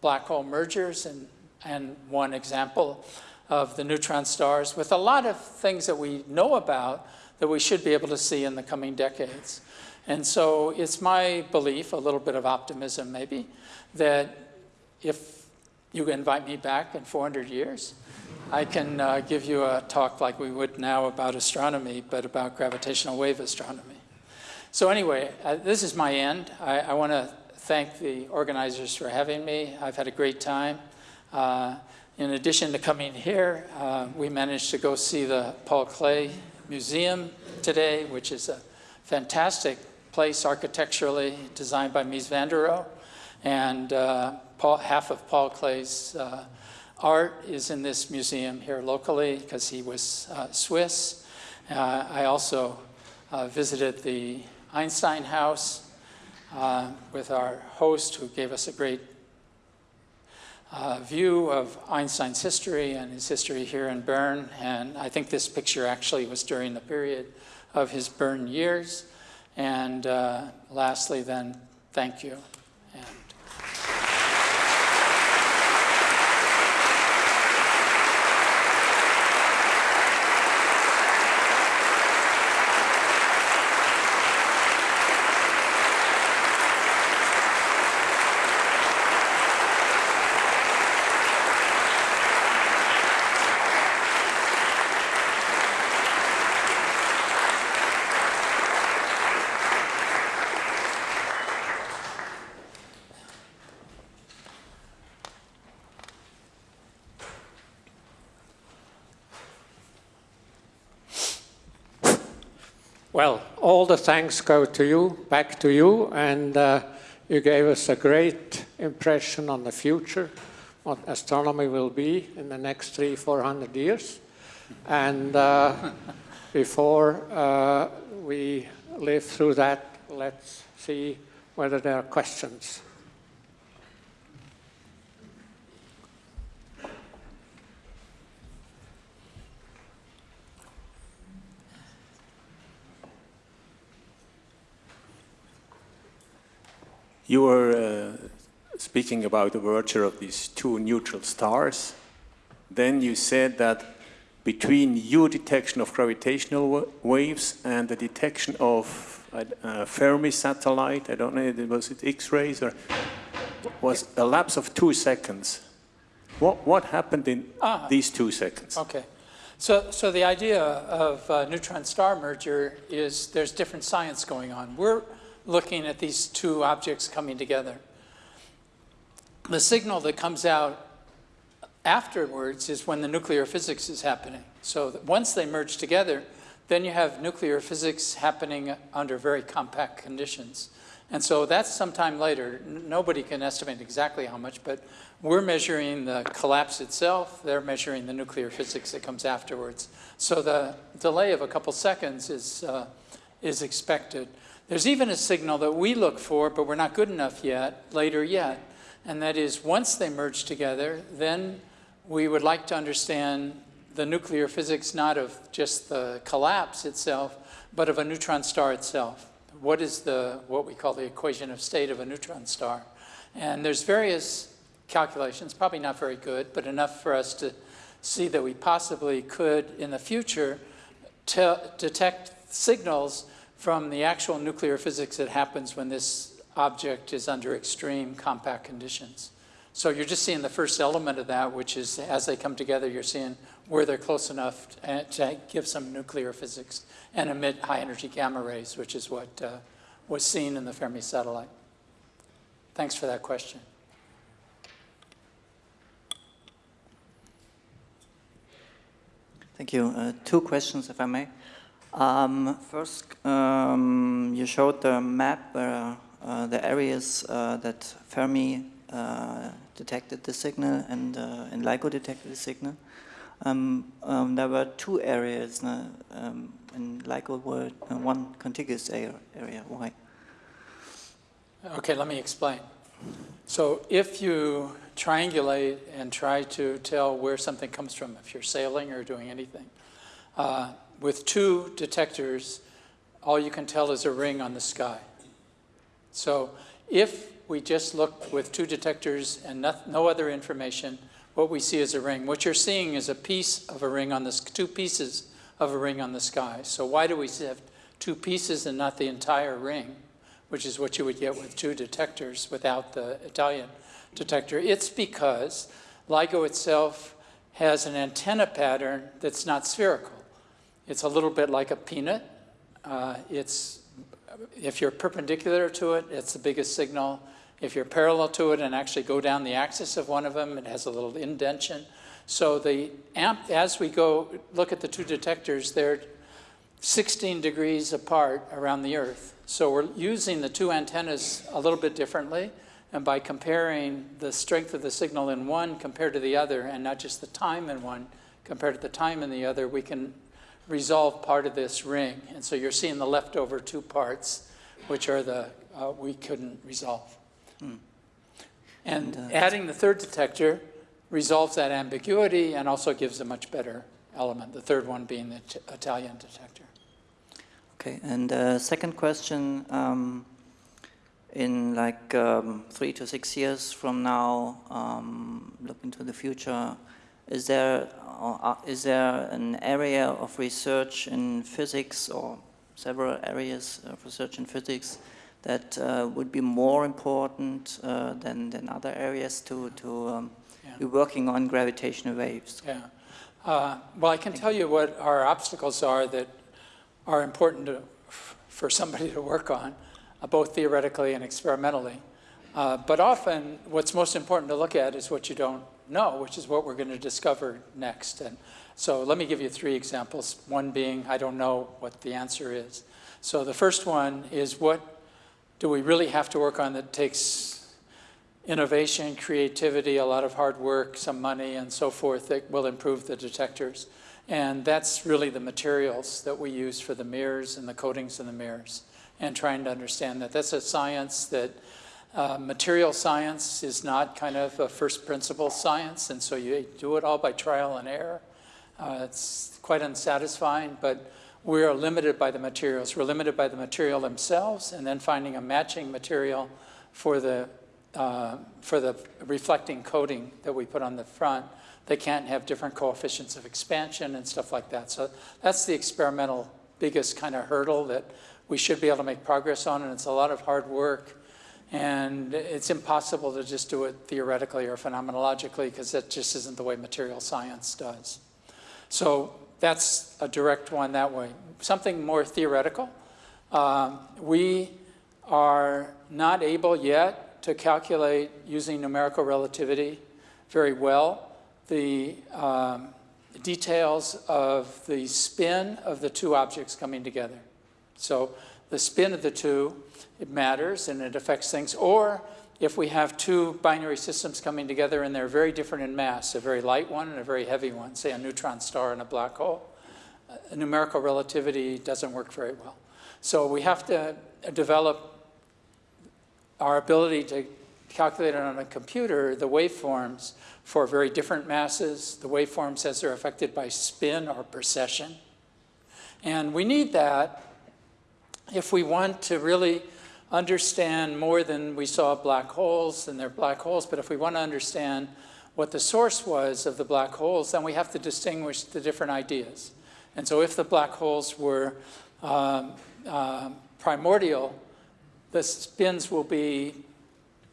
black hole mergers and, and one example of the neutron stars with a lot of things that we know about that we should be able to see in the coming decades. And so it's my belief, a little bit of optimism maybe, that if you invite me back in 400 years, I can uh, give you a talk like we would now about astronomy, but about gravitational wave astronomy. So anyway, uh, this is my end. I, I want to thank the organizers for having me. I've had a great time. Uh, in addition to coming here, uh, we managed to go see the Paul Klee Museum today, which is a fantastic place architecturally designed by Mies van der Rohe. And uh, Paul, half of Paul Klee's uh, art is in this museum here locally because he was uh, Swiss. Uh, I also visited the Einstein House uh, with our host who gave us a great uh, view of Einstein's history and his history here in Bern. And I think this picture actually was during the period of his Bern years. And lastly then, thank you. Well, all the thanks go to you, back to you, and uh, you gave us a great impression on the future, what astronomy will be in the next three, four hundred years. And uh, before uh, we live through that, let's see whether there are questions. You were uh, speaking about the virtue of these two neutral stars. Then you said that between your detection of gravitational wa- waves and the detection of a, a Fermi satellite, I don't know, was it X-rays or was a lapse of two seconds. What, what happened in Ah. these two seconds? Okay. So, so the idea of uh, neutron-star merger is there's different science going on. We're looking at these two objects coming together. The signal that comes out afterwards is when the nuclear physics is happening. So once they merge together, then you have nuclear physics happening under very compact conditions. And so that's sometime later. Nobody can estimate exactly how much, but we're measuring the collapse itself. They're measuring the nuclear physics that comes afterwards. So the delay of a couple seconds is, uh, is expected. There's even a signal that we look for, but we're not good enough yet, later yet. And that is once they merge together, then we would like to understand the nuclear physics not of just the collapse itself, but of a neutron star itself. What is the what we call the equation of state of a neutron star? And there's various calculations, probably not very good, but enough for us to see that we possibly could in the future detect signals from the actual nuclear physics that happens when this object is under extreme compact conditions. So you're just seeing the first element of that, which is as they come together, you're seeing where they're close enough to, to give some nuclear physics and emit high energy gamma rays, which is what uh, was seen in the Fermi satellite. Thanks for that question. Thank you. Uh, two questions, if I may. Um, first, um, you showed the map where uh, the areas uh, that Fermi uh, detected the signal and, uh, and LIGO detected the signal. Um, um, there were two areas, uh, um, and LIGO were uh, one contiguous area. Why? Okay, let me explain. So if you triangulate and try to tell where something comes from, if you're sailing or doing anything, with two detectors, all you can tell is a ring on the sky. So if we just look with two detectors and no, no other information, what we see is a ring. What you're seeing is a piece of a ring on the, two pieces of a ring on the sky. So why do we have two pieces and not the entire ring? which is what you would get with two detectors without the Italian detector. It's because LIGO itself has an antenna pattern that's not spherical. It's a little bit like a peanut. Uh, it's, if you're perpendicular to it, it's the biggest signal. If you're parallel to it and actually go down the axis of one of them, it has a little indentation. So the amp, as we go look at the two detectors, they're 16 degrees apart around the Earth. So we're using the two antennas a little bit differently. And by comparing the strength of the signal in one compared to the other, and not just the time in one compared to the time in the other, we can resolve part of this ring. And so you're seeing the leftover two parts, which are the uh, we couldn't resolve. And And, uh, adding the third detector resolves that ambiguity and also gives a much better element, the third one being the t- Italian detector. Okay, and uh, second question, um, in like um, three to six years from now, um, look into the future, is there, uh, is there an area of research in physics or several areas of research in physics that uh, would be more important uh, than, than other areas to, to um, Yeah. be working on gravitational waves? Yeah. Uh, well, I can tell you what our obstacles are that are important to, for somebody to work on, uh, both theoretically and experimentally. Uh, but often, what's most important to look at is what you don't know, which is what we're going to discover next. And so, let me give you three examples. One being, I don't know what the answer is. So, the first one is what do we really have to work on that takes innovation, creativity, a lot of hard work, some money, and so forth that will improve the detectors. And that's really the materials that we use for the mirrors and the coatings in the mirrors. And trying to understand that. That's a science that uh, material science is not kind of a first principle science, and so you do it all by trial and error. Uh, it's quite unsatisfying, but we are limited by the materials. We're limited by the material themselves, and then finding a matching material for the, uh, for the reflecting coating that we put on the front. They can't have different coefficients of expansion and stuff like that. So that's the experimental biggest kind of hurdle that we should be able to make progress on, and it's a lot of hard work. And it's impossible to just do it theoretically or phenomenologically because that just isn't the way material science does. So that's a direct one that way. Something more theoretical. Um, we are not able yet to calculate using numerical relativity very well the um, details of the spin of the two objects coming together. So the spin of the two, it matters and it affects things. Or if we have two binary systems coming together and they're very different in mass, a very light one and a very heavy one, say a neutron star and a black hole, uh, numerical relativity doesn't work very well. So we have to develop our ability to calculate on a computer, the waveforms for very different masses, the waveforms as they're affected by spin or precession. And we need that if we want to really understand more than we saw black holes and they're black holes, but if we want to understand what the source was of the black holes, then we have to distinguish the different ideas. And so if the black holes were um, uh, primordial, the spins will be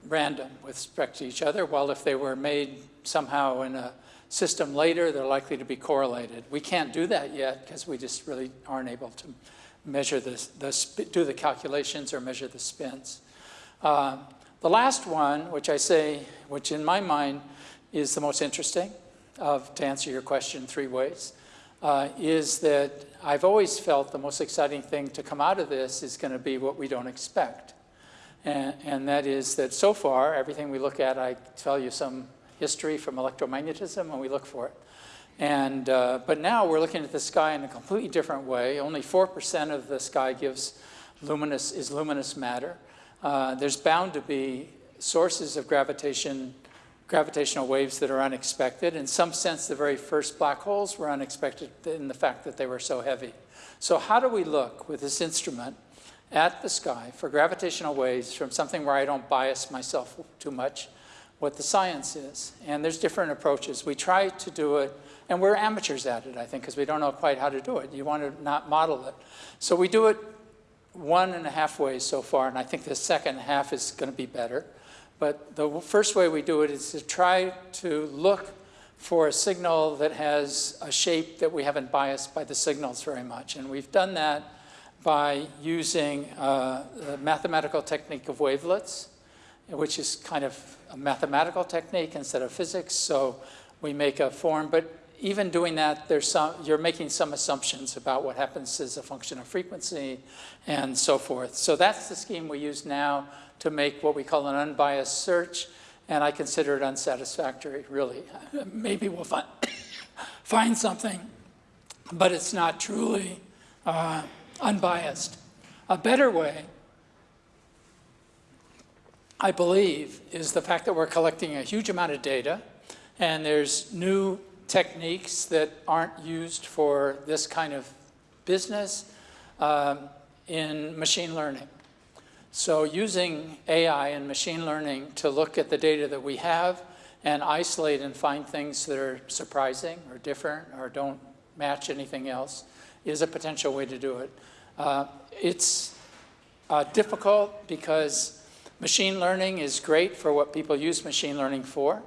random with respect to each other, while if they were made somehow in a system later, they're likely to be correlated. We can't do that yet because we just really aren't able to measure the, the do the calculations or measure the spins. Uh, the last one, which I say, which in my mind is the most interesting, of, to answer your question three ways, uh, is that I've always felt the most exciting thing to come out of this is going to be what we don't expect. And, and, that is that so far, everything we look at, I tell you some history from electromagnetism and we look for it. And, uh, but now we're looking at the sky in a completely different way. Only 4% of the sky gives luminous, is luminous matter. Uh, there's bound to be sources of gravitation, gravitational waves that are unexpected. In some sense, the very first black holes were unexpected in the fact that they were so heavy. So how do we look with this instrument at the sky for gravitational waves from something where I don't bias myself too much, what the science is? And there's different approaches. We try to do it and we're amateurs at it, I think, because we don't know quite how to do it. You want to not model it. So we do it one and a half ways so far, and I think the second half is going to be better. But the first way we do it is to try to look for a signal that has a shape that we haven't biased by the signals very much. And we've done that by using uh, the mathematical technique of wavelets, which is kind of a mathematical technique instead of physics. So we make a form, but even doing that, there's some, you're making some assumptions about what happens as a function of frequency and so forth. So that's the scheme we use now to make what we call an unbiased search, and I consider it unsatisfactory, really. Maybe we'll find, find something, but it's not truly uh, unbiased. A better way, I believe, is the fact that we're collecting a huge amount of data, and there's new techniques that aren't used for this kind of business um, in machine learning. So using AI and machine learning to look at the data that we have and isolate and find things that are surprising or different or don't match anything else is a potential way to do it. Uh, it's uh, difficult because machine learning is great for what people use machine learning for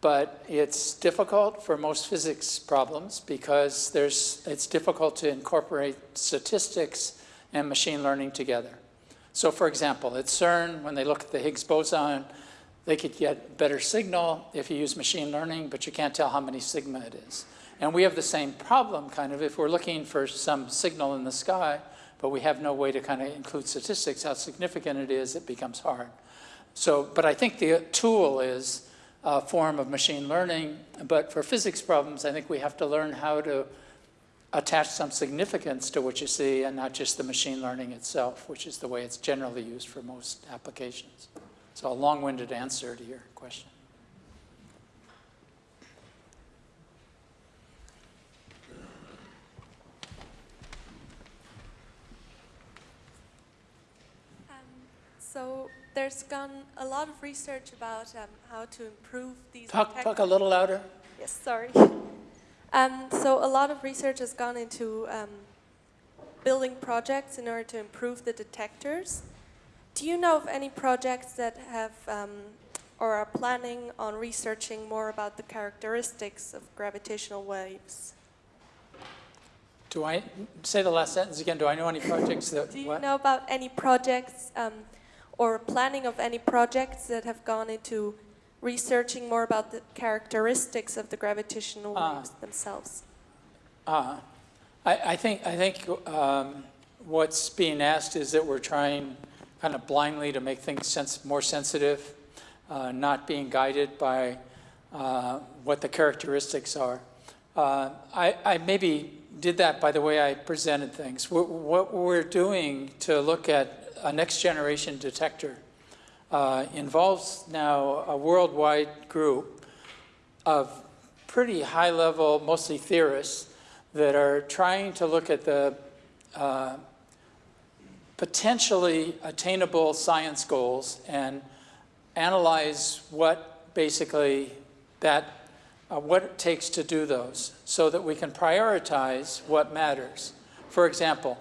but it's difficult for most physics problems because there's, it's difficult to incorporate statistics and machine learning together. So for example, at CERN, when they look at the Higgs boson, they could get better signal if you use machine learning, but you can't tell how many sigma it is. And we have the same problem, kind of, if we're looking for some signal in the sky, but we have no way to kind of include statistics, how significant it is, it becomes hard. So, but I think the tool is uh, form of machine learning. But for physics problems, I think we have to learn how to attach some significance to what you see and not just the machine learning itself, which is the way it's generally used for most applications. So a long-winded answer to your question. Um, so there's gone a lot of research about um, how to improve these. Talk, talk a little louder. Yes, sorry. Um, so a lot of research has gone into um, building projects in order to improve the detectors. Do you know of any projects that have um, or are planning on researching more about the characteristics of gravitational waves? Do I, say the last sentence again, do I know any projects that, Do you what? know about any projects um, or planning of any projects that have gone into researching more about the characteristics of the gravitational Ah. waves themselves? Uh, I, I think, I think um, what's being asked is that we're trying kind of blindly to make things sense, more sensitive, uh, not being guided by uh, what the characteristics are. Uh, I, I maybe did that by the way I presented things. What, what we're doing to look at a next generation detector uh, involves now a worldwide group of pretty high level, mostly theorists, that are trying to look at the uh, potentially attainable science goals and analyze what basically that, uh, what it takes to do those so that we can prioritize what matters. For example,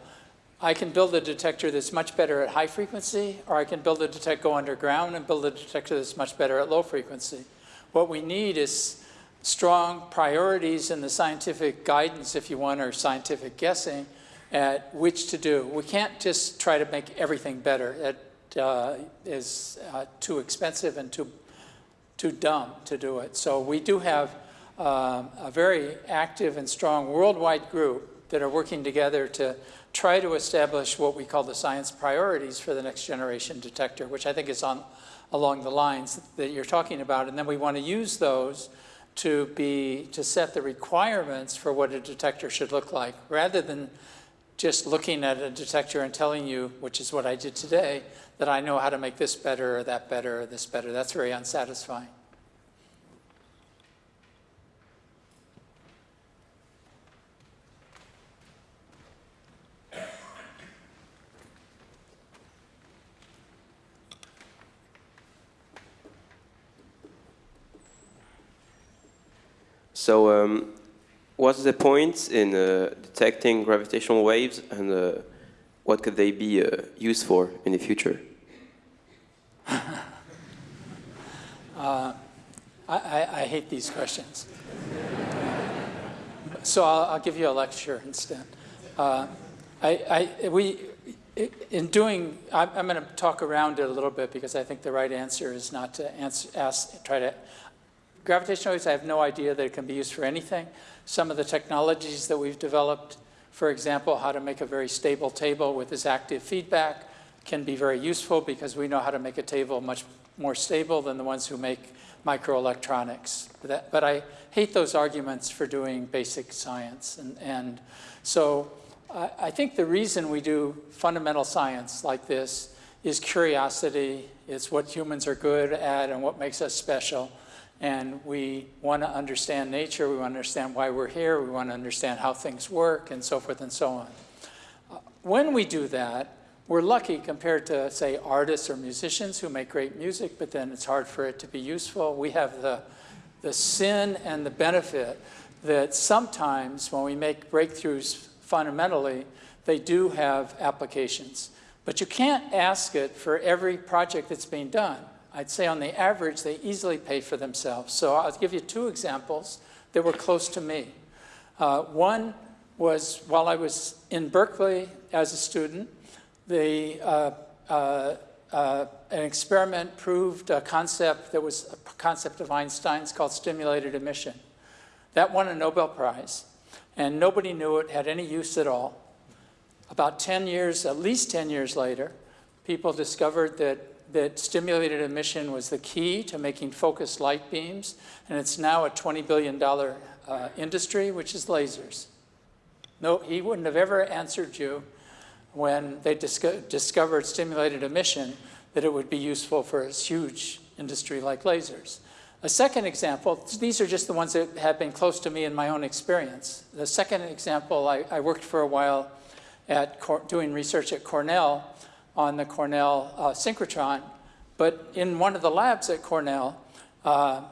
I can build a detector that's much better at high frequency, or I can build a detector, go underground and build a detector that's much better at low frequency. What we need is strong priorities in the scientific guidance, if you want, or scientific guessing at which to do. We can't just try to make everything better. It uh, is uh, too expensive and too, too dumb to do it. So we do have um, a very active and strong worldwide group that are working together to try to establish what we call the science priorities for the next generation detector, which I think is on along the lines that you're talking about. And then we want to use those to be to set the requirements for what a detector should look like, rather than just looking at a detector and telling you, which is what I did today, that I know how to make this better or that better or this better. That's very unsatisfying. So, um, what's the point in uh, detecting gravitational waves, and uh, what could they be uh, used for in the future? Uh, I, I, I hate these questions. so I'll, I'll give you a lecture instead. Uh, I, I, we, in doing, I'm, I'm going to talk around it a little bit because I think the right answer is not to answer, ask, try to. Gravitational waves, I have no idea that it can be used for anything. Some of the technologies that we've developed, for example, how to make a very stable table with this active feedback, can be very useful because we know how to make a table much more stable than the ones who make microelectronics. But I hate those arguments for doing basic science. And, and so I, I think the reason we do fundamental science like this is curiosity. It's what humans are good at and what makes us special. And we want to understand nature. We want to understand why we're here. We want to understand how things work and so forth and so on. Uh, when we do that, we're lucky compared to, say, artists or musicians who make great music, but then it's hard for it to be useful. We have the, the sin and the benefit that sometimes when we make breakthroughs fundamentally, they do have applications. But you can't ask it for every project that's being done. I'd say on the average, they easily pay for themselves. So I'll give you two examples that were close to me. Uh, one was while I was in Berkeley as a student, the, uh, uh, uh, an experiment proved a concept that was a concept of Einstein's called stimulated emission. That won a Nobel Prize, and nobody knew it had any use at all. About 10 years, at least 10 years later, people discovered that, that stimulated emission was the key to making focused light beams, and it's now a $20 billion uh, industry, which is lasers. No, he wouldn't have ever answered you when they disco discovered stimulated emission that it would be useful for a huge industry like lasers. A second example, these are just the ones that have been close to me in my own experience. The second example, I, I worked for a while at doing research at Cornell on the Cornell uh, synchrotron, but in one of the labs at Cornell, uh,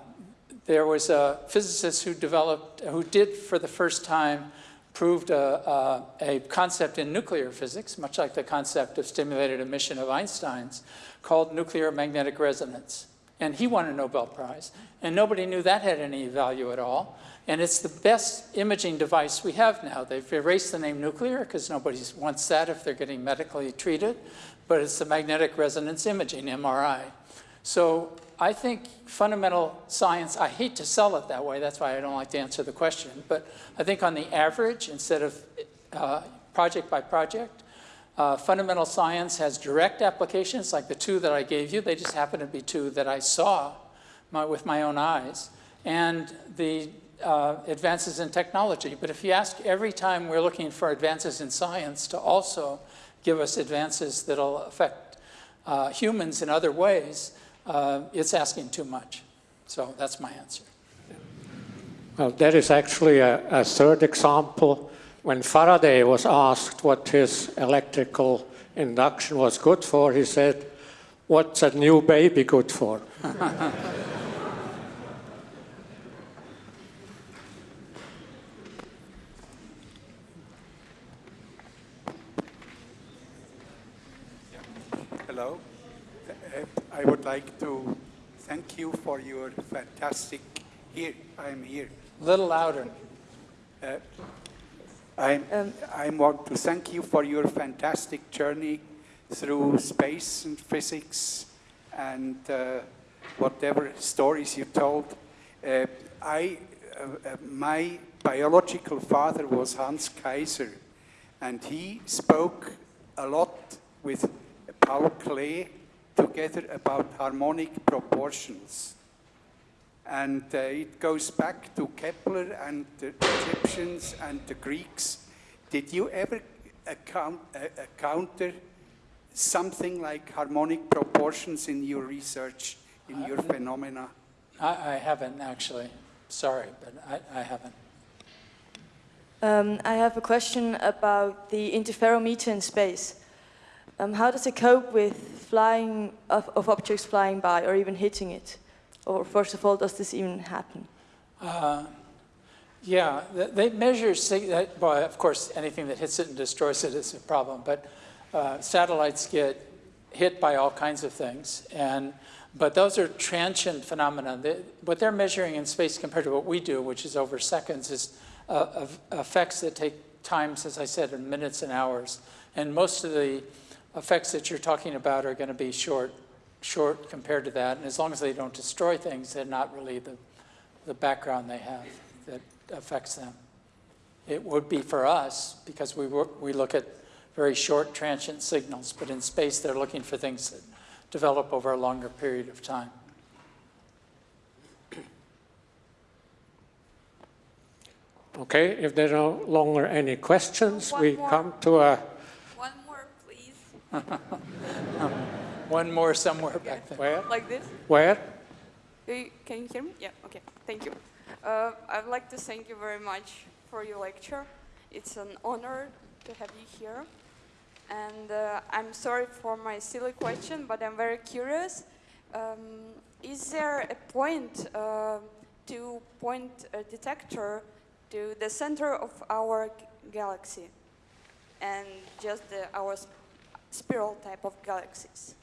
there was a physicist who developed, who did for the first time, proved a, a, a, concept in nuclear physics, much like the concept of stimulated emission of Einstein's, called nuclear magnetic resonance. And he won a Nobel Prize. And nobody knew that had any value at all. And it's the best imaging device we have now. They've erased the name nuclear because nobody wants that if they're getting medically treated. But it's the magnetic resonance imaging, MRI. So I think fundamental science, I hate to sell it that way, that's why I don't like to answer the question, but I think on the average, instead of uh, project by project, uh, fundamental science has direct applications like the two that I gave you. They just happen to be two that I saw my, with my own eyes. And the uh, advances in technology. But if you ask every time we're looking for advances in science to also give us advances that'll affect uh, humans in other ways, uh, it's asking too much. So that's my answer. Well, that is actually a, a, third example. When Faraday was asked what his electrical induction was good for, he said, what's a new baby good for? I would like to thank you for your fantastic, here, I am here. A little louder. Uh, I um, I want to thank you for your fantastic journey through space and physics and uh, whatever stories you told. Uh, I, uh, uh, my biological father was Hans Kaiser, and he spoke a lot with Paul Klee together about harmonic proportions. And uh, it goes back to Kepler and the Egyptians and the Greeks. Did you ever account, uh, encounter something like harmonic proportions in your research, in your phenomena? I, I haven't actually. Sorry, but I, I haven't. Um, I have a question about the interferometer in space. Um, how does it cope with flying of, of, objects flying by or even hitting it? Or first of all, does this even happen? Uh, yeah, they measure, well, of course, anything that hits it and destroys it is a problem, but uh, satellites get hit by all kinds of things. And, but those are transient phenomena. They, what they're measuring in space compared to what we do, which is over seconds, is uh, effects that take times, as I said, in minutes and hours. And most of the effects that you're talking about are going to be short, short compared to that. And as long as they don't destroy things, they're not really the, the background they have that affects them. It would be for us because we, work, we look at very short transient signals, but in space they're looking for things that develop over a longer period of time. Okay, if there are no longer any questions, One we more. come to a One more somewhere back there. Where? Like this? Where? Can you hear me? Yeah, okay, thank you. Uh, I'd like to thank you very much for your lecture. It's an honor to have you here. And uh, I'm sorry for my silly question, but I'm very curious. Um, is there a point uh, to point a detector to the center of our galaxy and just the, our spiral type of galaxies.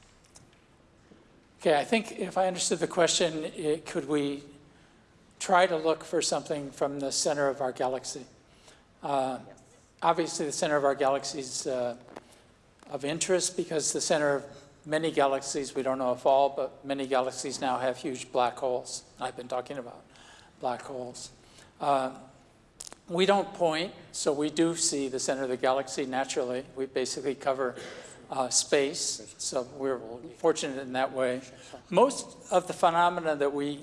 Okay, I think if I understood the question, it, could we try to look for something from the center of our galaxy? Uh, yes. Obviously, the center of our galaxy is uh, of interest because the center of many galaxies, we don't know if all, but many galaxies now have huge black holes. I've been talking about black holes. Uh, we don't point, so we do see the center of the galaxy naturally. We basically cover uh, space, so we're fortunate in that way. Most of the phenomena that we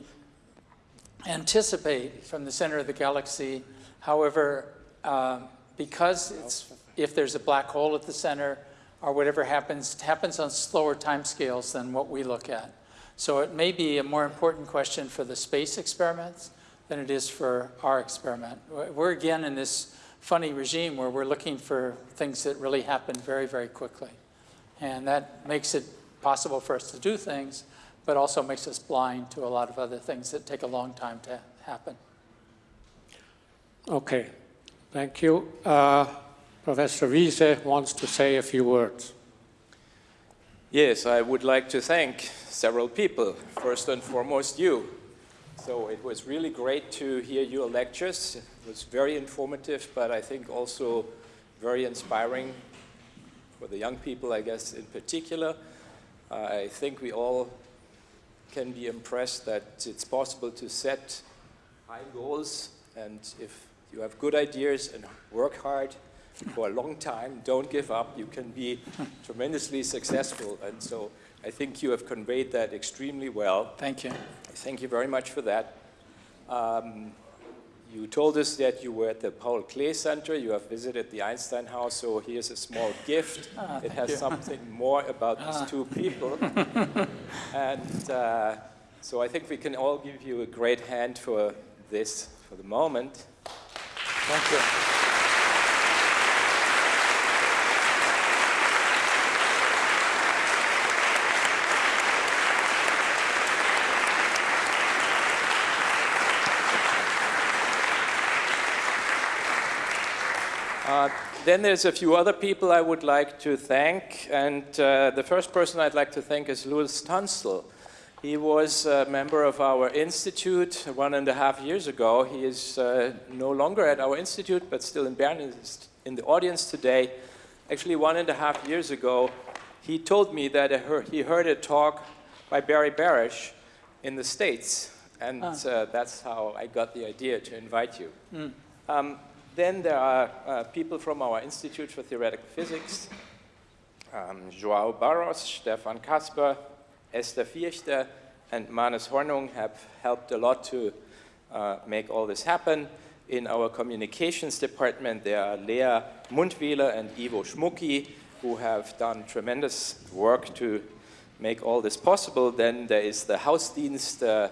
anticipate from the center of the galaxy, however, uh, because if there's a black hole at the center or whatever happens, it happens on slower timescales than what we look at. So it may be a more important question for the space experiments than it is for our experiment. We're again in this funny regime where we're looking for things that really happen very, very quickly. And that makes it possible for us to do things, but also makes us blind to a lot of other things that take a long time to happen. Okay, thank you. Uh, Professor Wiese wants to say a few words. Yes, I would like to thank several people. First and foremost, you. So it was really great to hear your lectures. It was very informative, but I think also very inspiring for the young people, I guess, in particular. Uh, I think we all can be impressed that it's possible to set high goals, and if you have good ideas and work hard, for a long time, don't give up, you can be tremendously successful. And so I think you have conveyed that extremely well. Thank you. Thank you very much for that. Um, you told us that you were at the Paul Klee Center. You have visited the Einstein House, so here's a small gift. Ah, it has you. something more about Ah. these two people. and uh, so I think we can all give you a great hand for this for the moment. Thank you. Uh, then there's a few other people I would like to thank, and uh, the first person I'd like to thank is Lewis Tunstall. He was a member of our institute one and a half years ago. He is uh, no longer at our institute, but still in Bern, in the audience today. Actually, one and a half years ago, he told me that heard, he heard a talk by Barry Barish in the States, and Ah. uh, that's how I got the idea to invite you. Mm. Um, then there are uh, people from our Institute for Theoretical Physics, um, Joao Barros, Stefan Kasper, Esther Vierchter, and Manes Hornung have helped a lot to uh, make all this happen. In our communications department, there are Lea Mundwieler and Ivo Schmucki, who have done tremendous work to make all this possible. Then there is the Hausdienst, uh,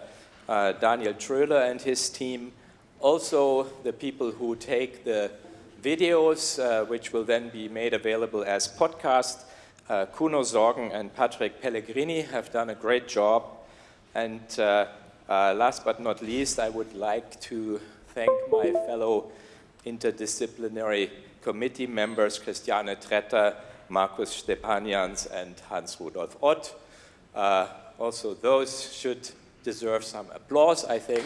uh, Daniel Tröhler and his team, also the people who take the videos, uh, which will then be made available as podcast. Uh, Kuno Sorgen and Patrick Pellegrini have done a great job. And uh, uh, last but not least, I would like to thank my fellow interdisciplinary committee members, Christiane Tretter, Markus Stepanians, and Hans Rudolf Ott. Uh, also, those should deserve some applause, I think.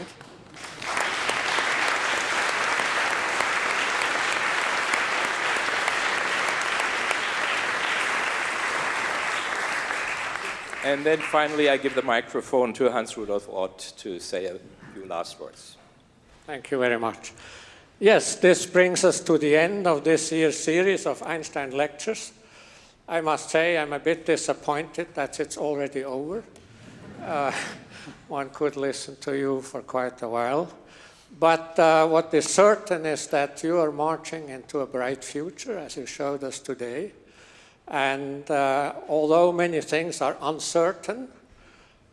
And then finally, I give the microphone to Hans Rudolf Ott to say a few last words. Thank you very much. Yes, this brings us to the end of this year's series of Einstein lectures. I must say I'm a bit disappointed that it's already over. Uh, one could listen to you for quite a while. But uh, what is certain is that you are marching into a bright future, as you showed us today. And uh, although many things are uncertain,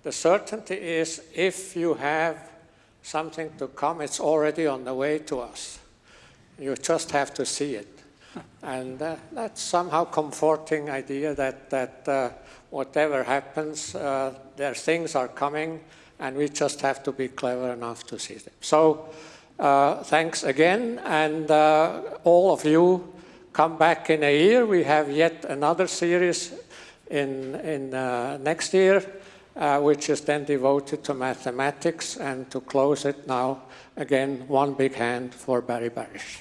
the certainty is if you have something to come, it's already on the way to us. You just have to see it. And uh, that's somehow comforting idea that, that uh, whatever happens, uh, there things are coming and we just have to be clever enough to see them. So uh, thanks again and uh, all of you come back in a year. We have yet another series in, in uh, next year, uh, which is then devoted to mathematics. And to close it now, again, one big hand for Barry Barish.